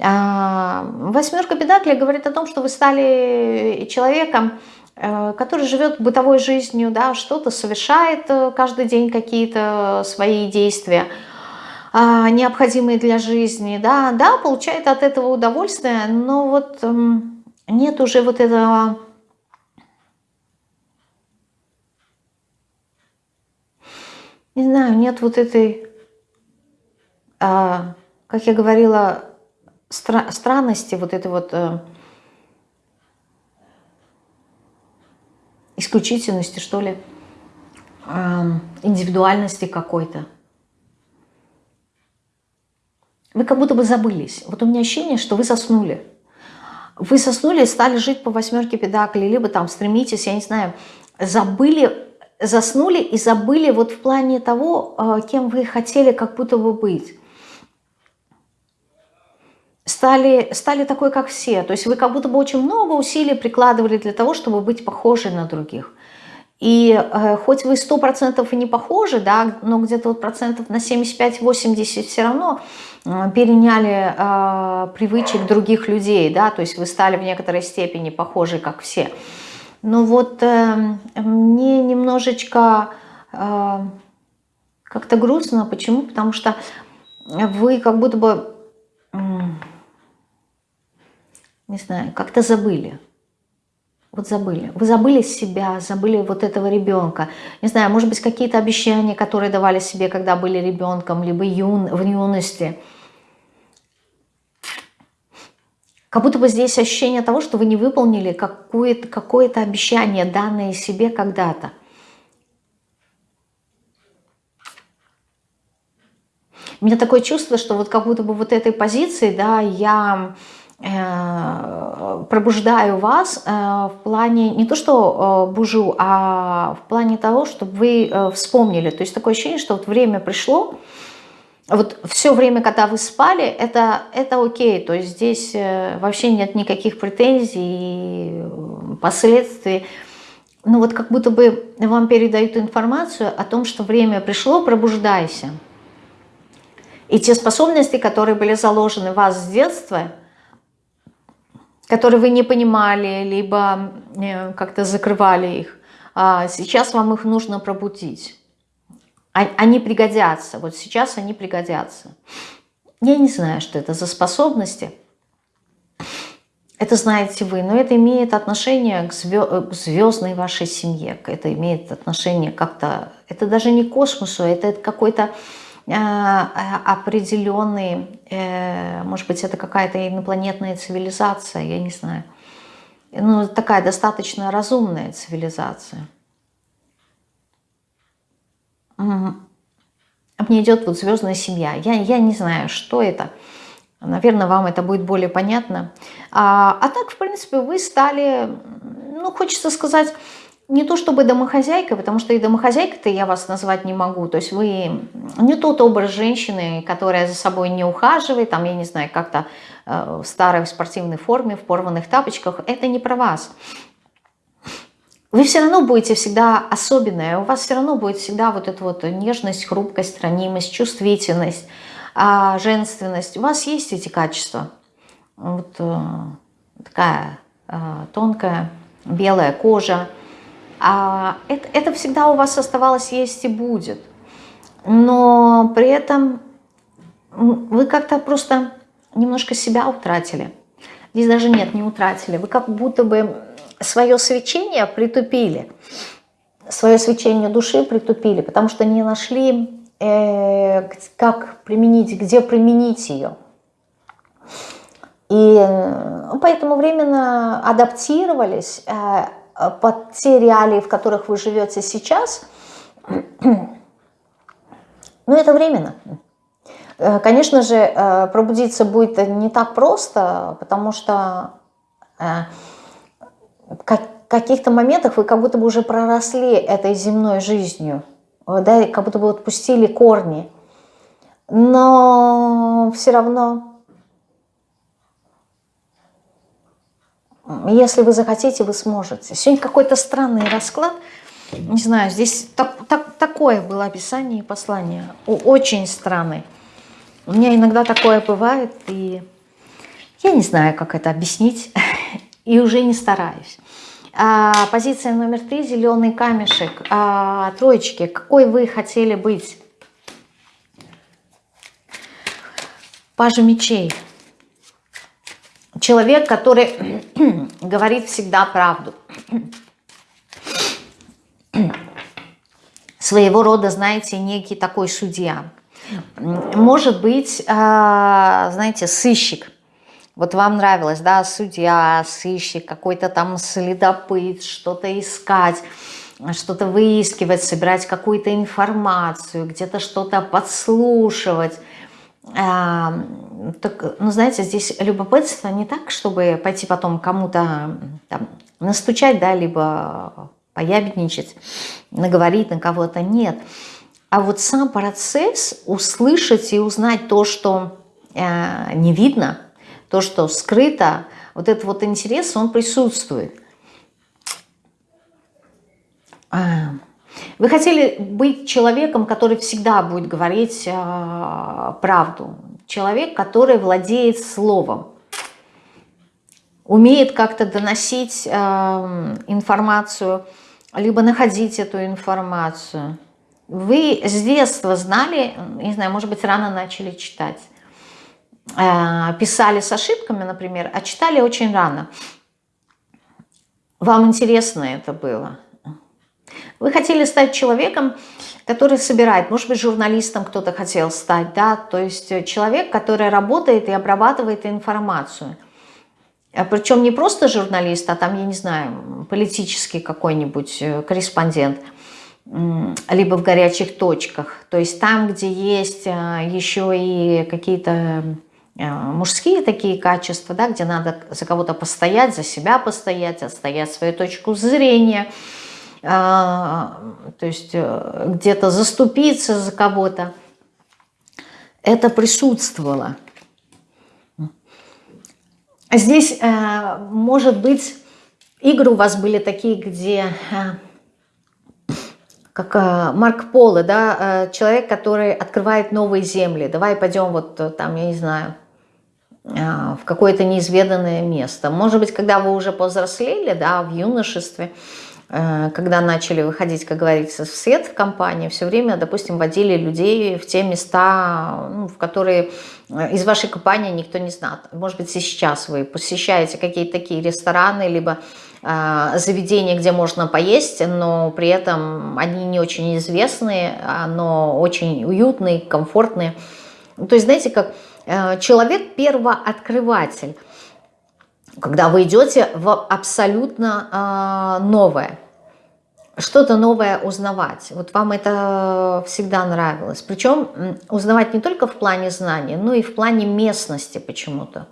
А, восьмерка педаклей говорит о том, что вы стали человеком, э, который живет бытовой жизнью, да, что-то совершает э, каждый день какие-то свои действия, а, необходимые для жизни, да, да, получает от этого удовольствие, но вот эм, нет уже вот этого не знаю, нет вот этой, а, как я говорила, стра странности, вот этой вот исключительности, что ли, индивидуальности какой-то. Вы как будто бы забылись. Вот у меня ощущение, что вы заснули. Вы заснули и стали жить по восьмерке педаклей, либо там стремитесь, я не знаю, забыли заснули и забыли вот в плане того, а, кем вы хотели как будто бы быть. Стали, стали такой, как все. То есть вы как будто бы очень много усилий прикладывали для того, чтобы быть похожи на других. И э, хоть вы сто процентов и не похожи, да, но где-то вот процентов на 75-80 все равно э, переняли э, привычек других людей, да, то есть вы стали в некоторой степени похожи, как все. Но вот э, мне немножечко э, как-то грустно. Почему? Потому что вы как будто бы, не знаю, как-то забыли. Вот забыли. Вы забыли себя, забыли вот этого ребенка. Не знаю, может быть, какие-то обещания, которые давали себе, когда были ребенком, либо юн, в юности – Как будто бы здесь ощущение того, что вы не выполнили какое-то какое обещание, данное себе когда-то. У меня такое чувство, что вот как будто бы вот этой позиции, да, я пробуждаю вас э, в плане, не то что э, бужу, а в плане того, чтобы вы э, вспомнили. То есть такое ощущение, что вот время пришло, вот все время, когда вы спали, это, это окей, то есть здесь э, вообще нет никаких претензий, последствий. Ну вот как будто бы вам передают информацию о том, что время пришло, пробуждайся. И те способности, которые были заложены в вас с детства, которые вы не понимали, либо э, как-то закрывали их, а сейчас вам их нужно пробудить. А, они пригодятся, вот сейчас они пригодятся. Я не знаю, что это за способности. Это знаете вы, но это имеет отношение к, звездной вашей семье. Это имеет отношение как-то... Это даже не к космосу, это какой-то э, определенный... Э, может быть, это какая-то инопланетная цивилизация, я не знаю. Ну, такая достаточно разумная цивилизация. Мне идет вот звездная семья. Я, я не знаю, что это. Наверное, вам это будет более понятно. А, а так, в принципе, вы стали, ну, хочется сказать, не то чтобы домохозяйка, потому что и домохозяйкой-то я вас назвать не могу. То есть вы не тот образ женщины, которая за собой не ухаживает, там, я не знаю, как-то э, в старой спортивной форме, в порванных тапочках. Это не про вас вы все равно будете всегда особенная, у вас все равно будет всегда вот эта вот нежность, хрупкость, ранимость, чувствительность, а, женственность. У вас есть эти качества. Вот э, такая э, тонкая белая кожа. А это, это всегда у вас оставалось есть и будет. Но при этом вы как-то просто немножко себя утратили. Здесь даже нет, не утратили. Вы как будто бы свое свечение притупили, свое свечение души притупили, потому что не нашли, э, как применить, где применить ее. И э, поэтому временно адаптировались э, под те реалии, в которых вы живете сейчас. Но это временно. Э, конечно же, э, пробудиться будет не так просто, потому что в каких-то моментах вы как будто бы уже проросли этой земной жизнью, да, как будто бы отпустили корни. Но все равно, если вы захотите, вы сможете. Сегодня какой-то странный расклад. Не знаю, здесь так, так, такое было описание и послание. Очень странный. У меня иногда такое бывает, и я не знаю, как это объяснить и уже не стараюсь. А, позиция номер три, зеленый камешек. А, троечки, какой вы хотели быть? Пажа мечей. Человек, который говорит всегда правду. Своего рода, знаете, некий такой судья. Может быть, а, знаете, сыщик вот вам нравилось, да, судья, сыщик, какой-то там следопыт, что-то искать, что-то выискивать, собирать какую-то информацию, где-то что-то подслушивать. Так, ну, знаете, здесь любопытство не так, чтобы пойти потом кому-то настучать, да, либо поябедничать, наговорить на кого-то, нет. А вот сам процесс услышать и узнать то, что э, не видно – то, что скрыто, вот этот вот интерес, он присутствует. А, вы хотели быть человеком, который всегда будет говорить э, правду. Человек, который владеет словом. Умеет как-то доносить э, информацию, либо находить эту информацию. Вы с детства знали, не знаю, может быть, рано начали читать. Э, писали с ошибками, например, а читали очень рано. Вам интересно это было. Вы хотели стать человеком, который собирает, может быть, журналистом кто-то хотел стать, да, то есть человек, который работает и обрабатывает информацию. А Причем не просто журналист, а там, я не знаю, политический какой-нибудь э, корреспондент, либо в горячих точках. То есть там, где есть э, еще и какие-то Э, мужские такие качества, да, где надо за кого-то постоять, за себя постоять, отстоять свою точку зрения, э, то есть э, где-то заступиться за кого-то. это присутствовало. Здесь, э, может быть, игры у вас были такие, где, э, как Марк Полы, да, человек, который открывает новые земли. Давай пойдем вот там, я не знаю, в какое-то неизведанное место. Может быть, когда вы уже повзрослели, да, в юношестве, когда начали выходить, как говорится, в свет в компании, все время, допустим, водили людей в те места, ну, в которые э, из вашей компании никто не знает. Может быть, сейчас вы посещаете какие-то такие рестораны, либо э, заведения, где можно поесть, но при этом они не очень известные, но очень уютные, комфортные. То есть, знаете, как э, человек первооткрыватель когда вы идете в абсолютно э, новое, что-то новое узнавать. Вот вам это всегда нравилось. Причем узнавать не только в плане знаний, но и в плане местности почему-то.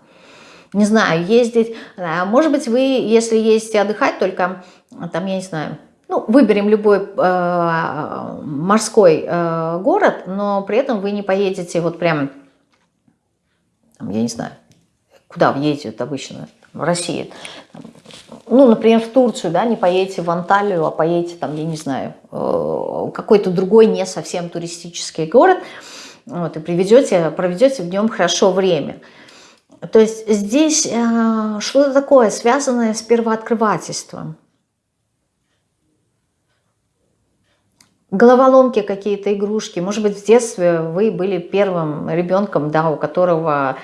Не знаю, ездить, э, может быть, вы, если ездите отдыхать, только там, я не знаю, ну, выберем любой э, морской э, город, но при этом вы не поедете вот прям, я не знаю, куда едет обычно, в России, ну, например, в Турцию, да, не поедете в Анталию, а поедете там, я не знаю, э, какой-то другой не совсем туристический город, вот, и приведете, проведете в нем хорошо время. То есть здесь э, что-то такое, связанное с первооткрывательством. Головоломки какие-то, игрушки. Может быть, в детстве вы были первым ребенком, да, у которого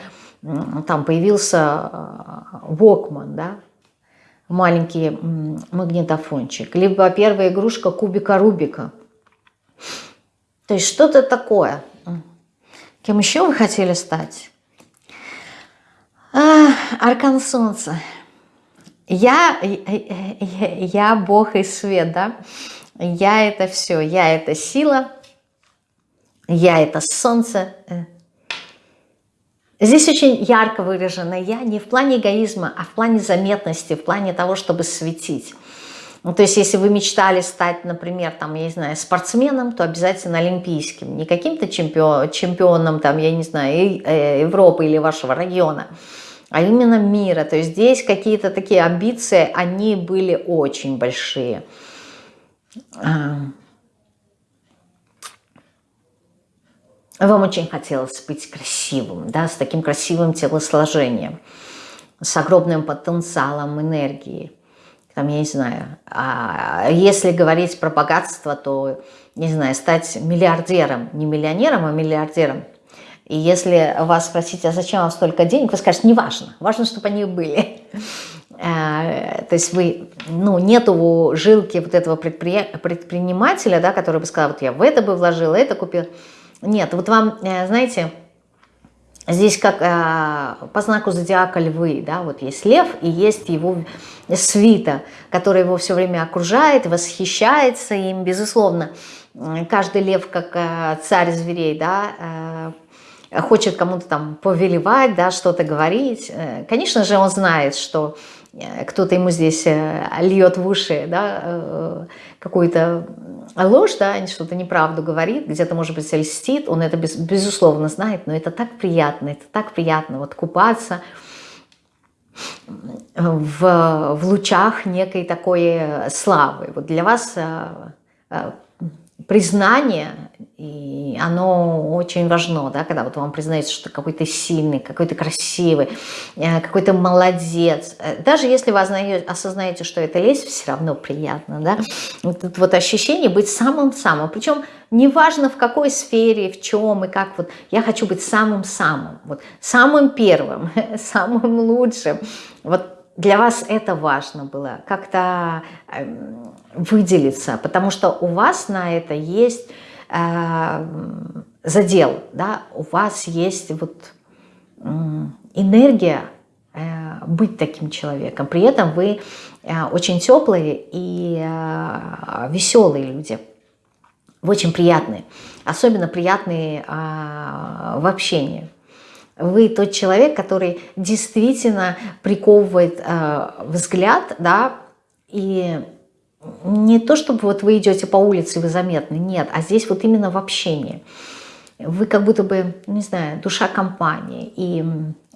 там появился Вокман, да, маленький магнитофончик, либо первая игрушка кубика Рубика. То есть что-то такое. Кем еще вы хотели стать? А, аркан Солнца. Я, я, я Бог и свет, да? Я это все, я это сила, я это солнце, Здесь очень ярко выражено «я» не в плане эгоизма, а в плане заметности, в плане того, чтобы светить. Ну, то есть, если вы мечтали стать, например, там, я не знаю, спортсменом, то обязательно олимпийским. Не каким-то чемпион, чемпионом, там, я не знаю, э, Европы или вашего района, а именно мира. То есть, здесь какие-то такие амбиции, они были очень большие. Вам очень хотелось быть красивым, да, с таким красивым телосложением, с огромным потенциалом энергии. Там, я не знаю, а если говорить про богатство, то, не знаю, стать миллиардером, не миллионером, а миллиардером. И если вас спросить, а зачем вам столько денег, вы скажете, не важно, важно, чтобы они были. А, то есть вы, ну, нету жилки вот этого предпринимателя, да, который бы сказал, вот я в это бы вложил, это купил. Нет, вот вам, э, знаете, здесь как э, по знаку зодиака львы, да, вот есть лев и есть его свита, которая его все время окружает, восхищается им, безусловно. Каждый лев, как э, царь зверей, да, хочет кому-то там повелевать, да, что-то говорить. Конечно же, он знает, что кто-то ему здесь льет в уши, да, какую-то ложь, да, что-то неправду говорит, где-то, может быть, льстит, он это без, безусловно знает, но это так приятно, это так приятно вот купаться в, в лучах некой такой славы. Вот для вас э, э, признание, и оно очень важно, да, когда вот вам признается, что какой-то сильный, какой-то красивый, э, какой-то молодец. Э, даже если вы осознаете, что это лезть, все равно приятно, да. Вот вот ощущение быть самым-самым. Причем неважно в какой сфере, в чем и как. Вот я хочу быть самым-самым, вот самым первым, самым лучшим. Вот для вас это важно было, как-то эм, выделиться, потому что у вас на это есть э, задел, да, у вас есть вот э, энергия э, быть таким человеком. При этом вы э, очень теплые и э, веселые люди, очень приятные, особенно приятные э, в общении. Вы тот человек, который действительно приковывает э, взгляд, да, и не то, чтобы вот вы идете по улице, вы заметны, нет, а здесь вот именно в общении. вы как будто бы, не знаю, душа компании, и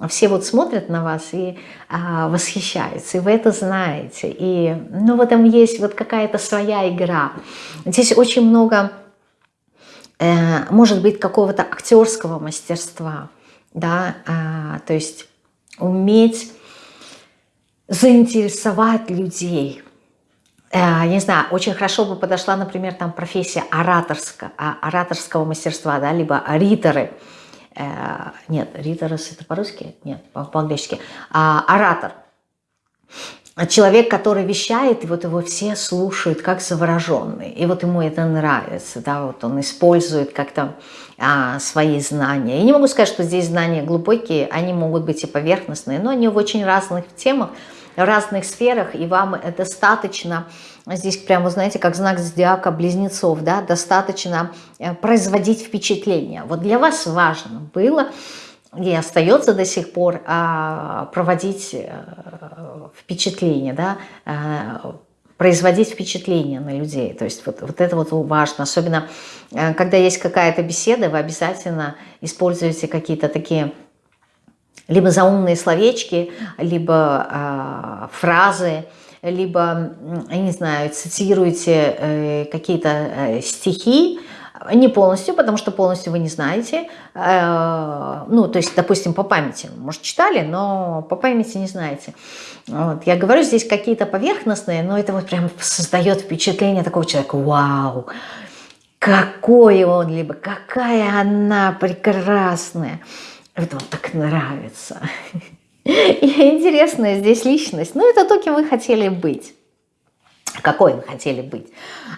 все вот смотрят на вас и а, восхищаются, и вы это знаете, и ну, в этом есть вот какая-то своя игра. Здесь очень много, э, может быть, какого-то актерского мастерства, да, а, то есть уметь заинтересовать людей, Э, не знаю, очень хорошо бы подошла, например, там профессия ораторского, а, ораторского мастерства, да, либо риторы. Э, нет, риторос это по-русски? Нет, по-английски. А, оратор. Человек, который вещает, и вот его все слушают как завороженный. И вот ему это нравится, да, вот он использует как-то а, свои знания. Я не могу сказать, что здесь знания глубокие, они могут быть и поверхностные, но они в очень разных темах, разных сферах, и вам достаточно, здесь прямо, знаете, как знак зодиака близнецов, да, достаточно э, производить впечатление. Вот для вас важно было и остается до сих пор а, проводить э, впечатление, да, э, производить впечатление на людей. То есть вот, вот это вот важно. Особенно, когда есть какая-то беседа, вы обязательно используете какие-то такие либо заумные словечки, либо э, фразы, либо, я не знаю, цитируете э, какие-то э, стихи, не полностью, потому что полностью вы не знаете. Э, ну, то есть, допустим, по памяти. Может, читали, но по памяти не знаете. Вот. Я говорю здесь какие-то поверхностные, но это вот прям создает впечатление такого человека. Вау! Какой он, либо какая она прекрасная. Это вам так нравится. И интересная здесь личность. Ну, это то, кем вы хотели быть. Какой вы хотели быть.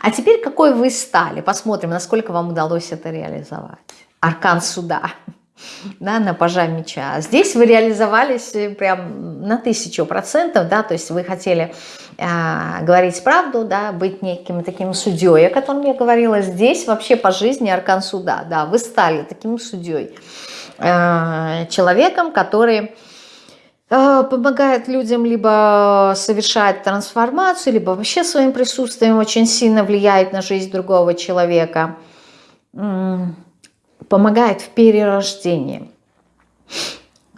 А теперь какой вы стали. Посмотрим, насколько вам удалось это реализовать. Аркан суда. Да, на пажа меча. Здесь вы реализовались прям на тысячу процентов, да, то есть вы хотели э, говорить правду, да, быть неким таким судьей, о котором я говорила. Здесь вообще по жизни аркан суда, да, вы стали таким судьей. Э, человеком, который э, помогает людям либо совершать трансформацию, либо вообще своим присутствием очень сильно влияет на жизнь другого человека, помогает в перерождении.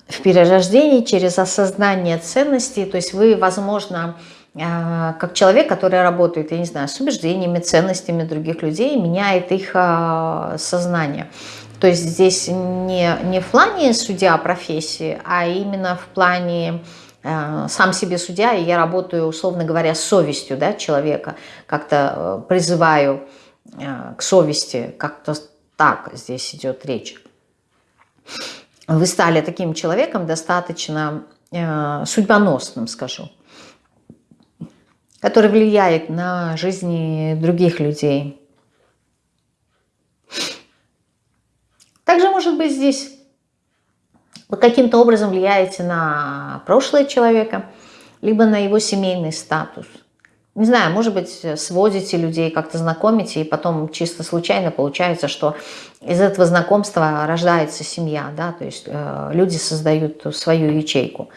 В перерождении через осознание ценностей, то есть вы, возможно, э, как человек, который работает, я не знаю, с убеждениями, ценностями других людей, меняет их сознание. То есть здесь не, не в плане судья профессии, а именно в плане э, сам себе судья, и я работаю, условно говоря, с совестью да, человека, как-то э, призываю э, к совести, как-то так здесь идет речь. Вы стали таким человеком достаточно э, судьбоносным, скажу, который влияет на жизни других людей, Также, может быть, здесь вы каким-то образом влияете на прошлое человека, либо на его семейный статус. Не знаю, может быть, сводите людей, как-то знакомите, и потом чисто случайно получается, что из этого знакомства рождается семья, да, то есть э, люди создают свою ячейку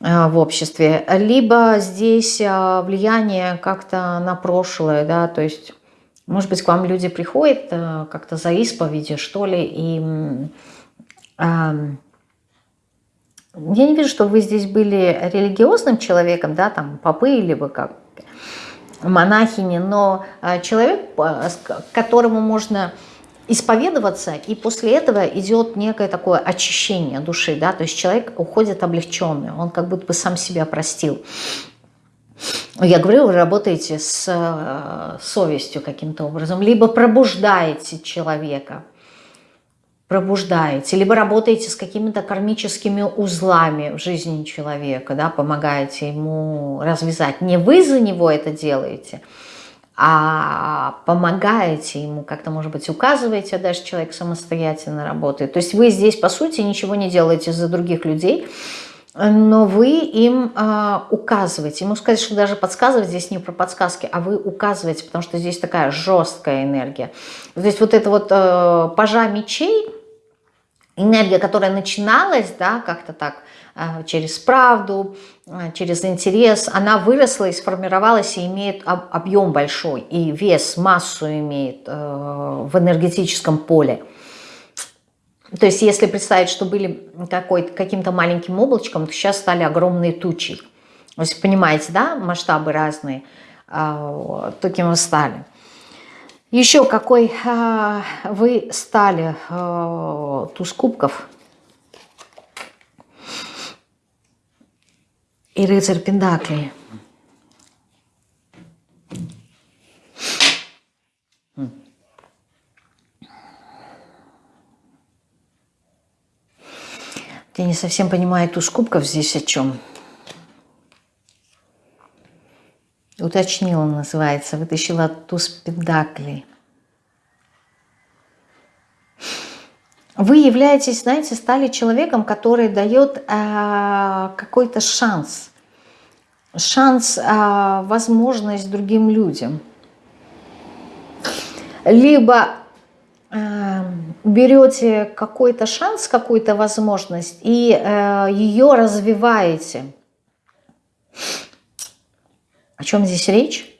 э, в обществе. Либо здесь э, влияние как-то на прошлое, да, то есть может быть, к вам люди приходят э, как-то за исповедью, что ли, и я не вижу, что вы здесь были религиозным человеком, да, там, попы или вы как монахини, но э, человек, к которому можно исповедоваться, и после этого идет некое такое очищение души, да, то есть человек уходит облегченный, он как будто бы сам себя простил. Я говорю, вы работаете с э, совестью каким-то образом, либо пробуждаете человека, пробуждаете, либо работаете с какими-то кармическими узлами в жизни человека, да, помогаете ему развязать. Не вы за него это делаете, а помогаете ему, как-то, может быть, указываете, а дальше человек самостоятельно работает. То есть вы здесь, по сути, ничего не делаете за других людей, но вы им э, указываете. Ему сказать, что даже подсказывать здесь не про подсказки, а вы указываете, потому что здесь такая жесткая энергия. Здесь вот это вот э, пажа мечей, энергия, которая начиналась, да, как-то так, э, через правду, э, через интерес, она выросла и сформировалась и имеет об, объем большой, и вес, массу имеет э, в энергетическом поле. То есть если представить, что были каким-то маленьким облачком, то сейчас стали огромные тучи. То есть понимаете, да, масштабы разные, а, таким вы стали. Еще какой а, вы стали а, туз кубков и рыцарь пендаклей. Я не совсем понимаю туз кубков здесь о чем. Уточнила называется, вытащила туз педаклей. Вы являетесь, знаете, стали человеком, который дает э, какой-то шанс. Шанс, э, возможность другим людям. Либо берете какой-то шанс, какую-то возможность и э, ее развиваете. О чем здесь речь?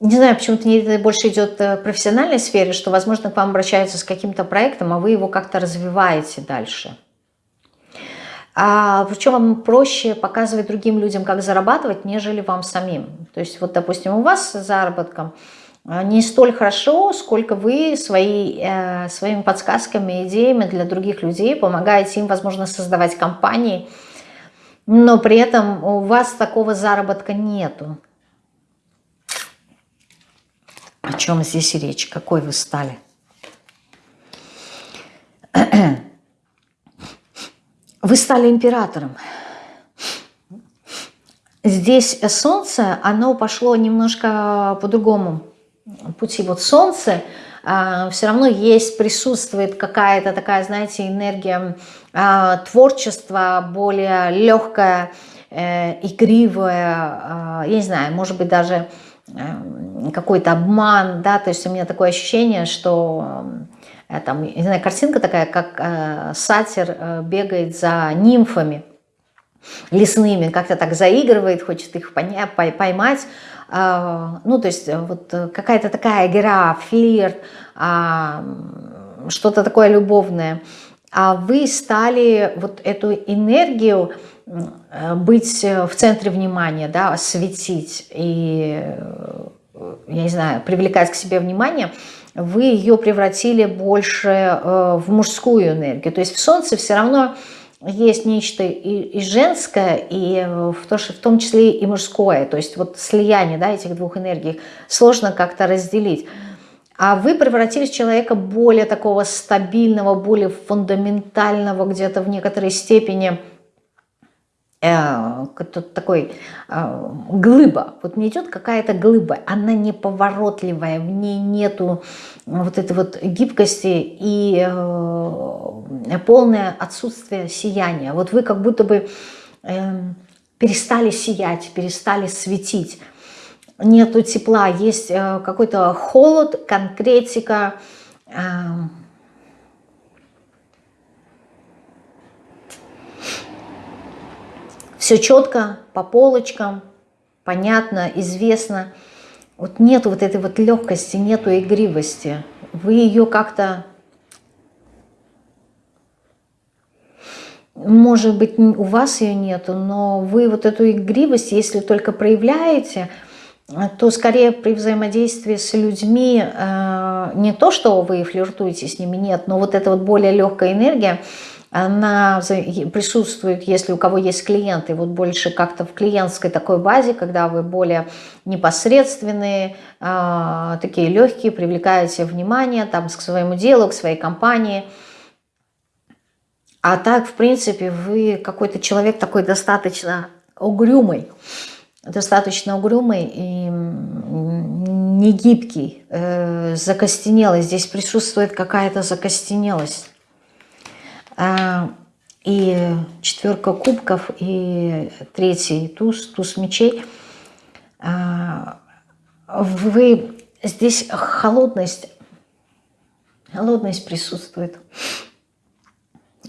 Не знаю, почему-то мне больше идет в профессиональной сфере, что, возможно, к вам обращаются с каким-то проектом, а вы его как-то развиваете дальше. А, причем вам проще показывать другим людям, как зарабатывать, нежели вам самим. То есть вот, допустим, у вас с заработком а, не столь хорошо, сколько вы свои, э, своими подсказками, идеями для других людей помогаете им, возможно, создавать компании, но при этом у вас такого заработка нету. О чем здесь речь? Какой вы стали? Вы стали императором. Здесь солнце, оно пошло немножко по другому пути. Вот солнце э, все равно есть, присутствует какая-то такая, знаете, энергия э, творчества, более легкая, э, игривая, я не знаю, может быть даже э, какой-то обман, да, то есть у меня такое ощущение, что там, не знаю, картинка такая, как э, сатир э, бегает за нимфами лесными, как-то так заигрывает, хочет их поймать. Э, ну, то есть э, вот какая-то такая игра, флирт, э, что-то такое любовное. А вы стали вот эту энергию э, быть в центре внимания, да, светить и, я не знаю, привлекать к себе внимание – вы ее превратили больше э, в мужскую энергию. То есть в Солнце все равно есть нечто и, и женское, и в, то, в том числе и мужское. То есть вот слияние да, этих двух энергий сложно как-то разделить. А вы превратились в человека более такого стабильного, более фундаментального где-то в некоторой степени – э, такой э, глыба. Вот не идет какая-то глыба, она неповоротливая, в ней нету вот этой вот гибкости и э, полное отсутствие сияния. Вот вы как будто бы э, перестали сиять, перестали светить. Нету тепла, есть э, какой-то холод, конкретика, э, Все четко, по полочкам, понятно, известно. Вот нету вот этой вот легкости, нету игривости. Вы ее как-то, может быть, у вас ее нету, но вы вот эту игривость, если только проявляете, то скорее при взаимодействии с людьми э, не то, что вы флиртуете с ними, нет, но вот эта вот более легкая энергия, она присутствует, если у кого есть клиенты, вот больше как-то в клиентской такой базе, когда вы более непосредственные, э, такие легкие, привлекаете внимание там, к своему делу, к своей компании. А так, в принципе, вы какой-то человек такой достаточно угрюмый, достаточно угрюмый и негибкий, э, закостенелый. Здесь присутствует какая-то закостенелость. А, и четверка кубков, и третий туз, туз мечей. А, вы здесь холодность, холодность присутствует.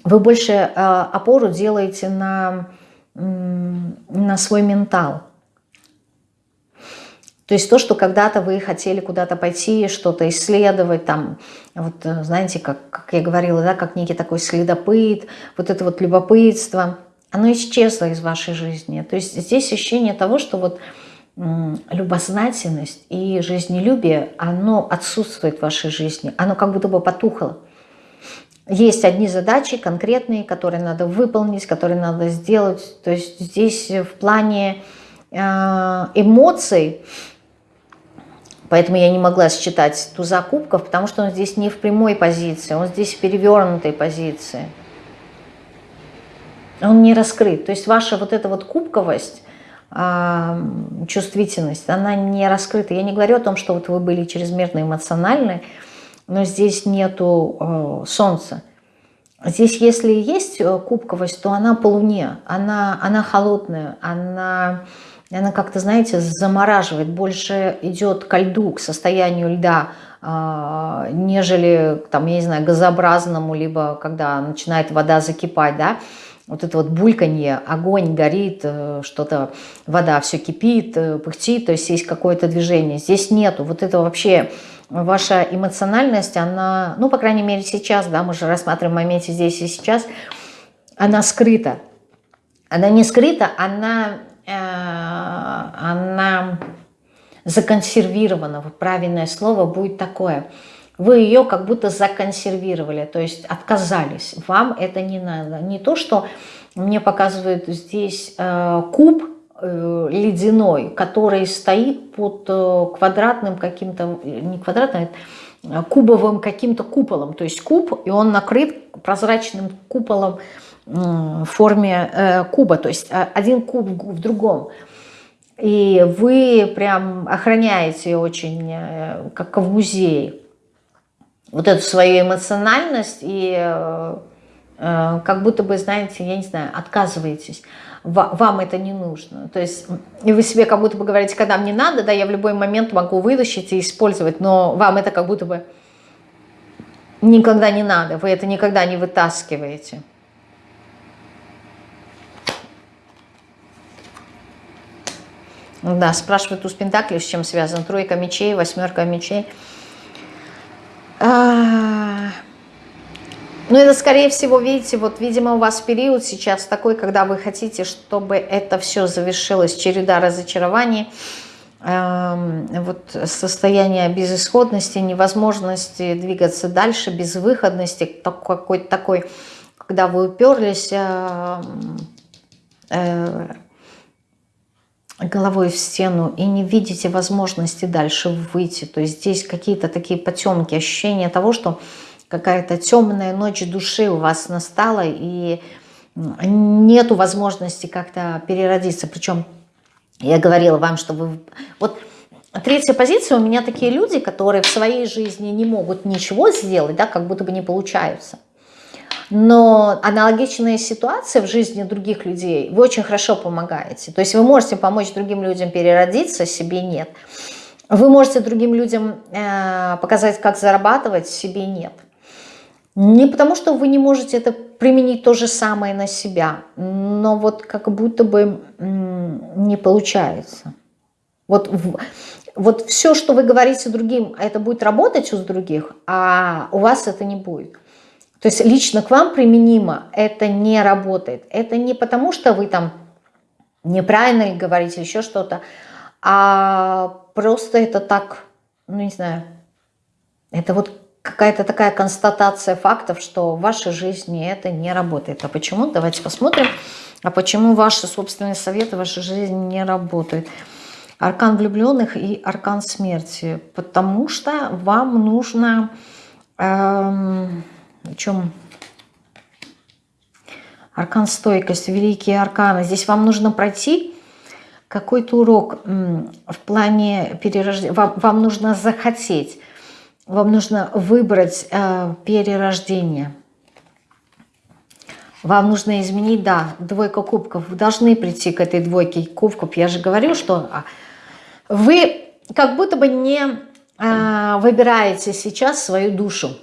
Вы больше а, опору делаете на, на свой ментал. То есть то, что когда-то вы хотели куда-то пойти, что-то исследовать, там, вот знаете, как, как я говорила, да, как некий такой следопыт, вот это вот любопытство, оно исчезло из вашей жизни. То есть здесь ощущение того, что вот любознательность и жизнелюбие, оно отсутствует в вашей жизни, оно как будто бы потухло. Есть одни задачи конкретные, которые надо выполнить, которые надо сделать. То есть здесь в плане э, эмоций Поэтому я не могла считать туза кубков, потому что он здесь не в прямой позиции, он здесь в перевернутой позиции. Он не раскрыт. То есть ваша вот эта вот кубковость, а, чувствительность, она не раскрыта. Я не говорю о том, что вот вы были чрезмерно эмоциональны, но здесь нету э, солнца. Здесь, если есть э, кубковость, то она по луне, она, она холодная, она она как-то, знаете, замораживает, больше идет ко льду, к состоянию льда, а, нежели, там, я не знаю, газообразному, либо когда начинает вода закипать, да, вот это вот бульканье, огонь горит, э, что-то, вода все кипит, э, пыхтит, то есть есть какое-то движение. Здесь нету, вот это вообще ваша эмоциональность, она, ну, по крайней мере, сейчас, да, мы же рассматриваем в моменте здесь и сейчас, она скрыта. Она не скрыта, она она законсервирована, правильное слово будет такое. Вы ее как будто законсервировали, то есть отказались. Вам это не надо. Не то, что мне показывают здесь э, куб э, ледяной, который стоит под квадратным каким-то, не квадратным, а кубовым каким-то куполом. То есть куб, и он накрыт прозрачным куполом в форме э, куба, то есть а, один куб в другом. И вы прям охраняете очень, э, как в музее, вот эту свою эмоциональность и э, как будто бы, знаете, я не знаю, отказываетесь. Вам это не нужно. То есть и вы себе как будто бы говорите, когда мне надо, да, я в любой момент могу вытащить и использовать, но вам это как будто бы никогда не надо, вы это никогда не вытаскиваете. Да, спрашивают у Пентаклей, с чем связан. Тройка мечей, восьмерка мечей. А... Ну, это, скорее всего, видите, вот, видимо, у вас период сейчас такой, когда вы хотите, чтобы это все завершилось, череда разочарований, эм, вот состояние безысходности, невозможности двигаться дальше, безвыходности, какой-то такой, когда вы уперлись, э, э, головой в стену и не видите возможности дальше выйти. То есть здесь какие-то такие потемки, ощущение того, что какая-то темная ночь души у вас настала и нету возможности как-то переродиться. Причем я говорила вам, что вы... Вот третья позиция у меня такие люди, которые в своей жизни не могут ничего сделать, да, как будто бы не получаются но аналогичная ситуация в жизни других людей, вы очень хорошо помогаете. То есть вы можете помочь другим людям переродиться, себе нет. Вы можете другим людям э, показать, как зарабатывать, себе нет. Не потому, что вы не можете это применить то же самое на себя, но вот как будто бы не получается. Вот, вот все, что вы говорите другим, это будет работать у других, а у вас это не будет. То есть лично к вам применимо это не работает. Это не потому, что вы там неправильно говорите, еще что-то, а просто это так, ну не знаю, это вот какая-то такая констатация фактов, что в вашей жизни это не работает. А почему? Давайте посмотрим. А почему ваши собственные советы в вашей жизни не работают? Аркан влюбленных и аркан смерти. Потому что вам нужно... Эм, о чем аркан стойкость, великие арканы. Здесь вам нужно пройти какой-то урок в плане перерождения. Вам, вам нужно захотеть, вам нужно выбрать э, перерождение. Вам нужно изменить, да, двойка кубков. Вы должны прийти к этой двойке кубков. Я же говорю, что а, вы как будто бы не э, выбираете сейчас свою душу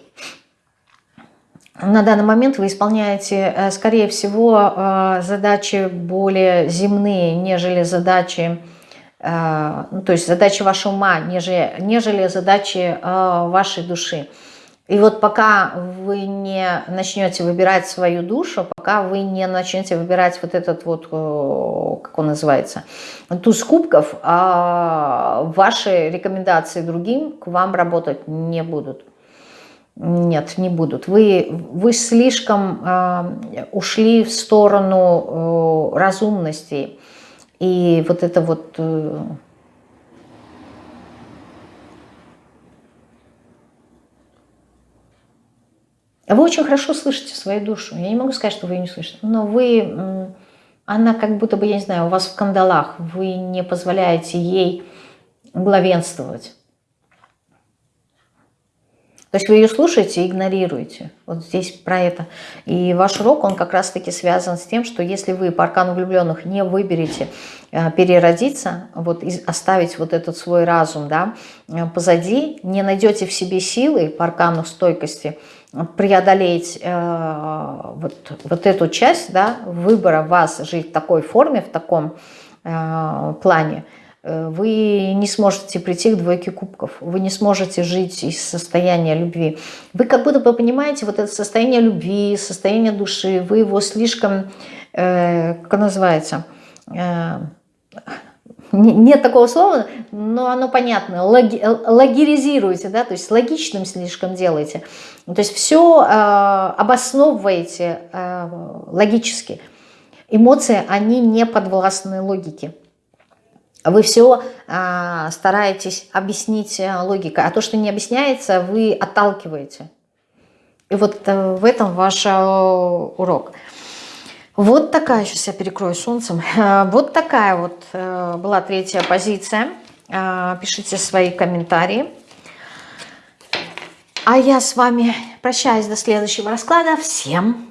на данный момент вы исполняете, э, скорее всего, э, задачи более земные, нежели задачи Э, ну, то есть задачи вашего ума, нежели, задачи вашей души. И вот пока вы не начнете выбирать свою душу, пока вы не начнете выбирать вот этот вот, как он называется, туз кубков, ваши рекомендации другим к вам работать не будут. Нет, не будут. Вы, вы слишком э, ушли в сторону э, разумности. И вот это вот... Э, Вы очень хорошо слышите свою душу. Я не могу сказать, что вы ее не слышите. Но вы, она как будто бы, я не знаю, у вас в кандалах. Вы не позволяете ей главенствовать. То есть вы ее слушаете и игнорируете. Вот здесь про это. И ваш урок, он как раз-таки связан с тем, что если вы по аркану влюбленных не выберете э, переродиться, вот оставить вот этот свой разум да, э, позади, не найдете в себе силы по аркану стойкости, преодолеть э, вот, вот эту часть да, выбора вас жить в такой форме, в таком э, плане, э, вы не сможете прийти к двойке кубков, вы не сможете жить из состояния любви. Вы как будто бы понимаете вот это состояние любви, состояние души, вы его слишком, э, как называется, э, нет такого слова, но оно понятно, логи, логеризируете, да, то есть логичным слишком делаете. То есть все э, обосновываете э, логически. Эмоции, они не подвластны логике. Вы все э, стараетесь объяснить э, логикой, а то, что не объясняется, вы отталкиваете. И вот э, в этом ваш э, урок. Вот такая, сейчас я перекрою солнцем, вот такая вот э, была третья позиция. Э, пишите свои комментарии. А я с вами прощаюсь до следующего расклада. Всем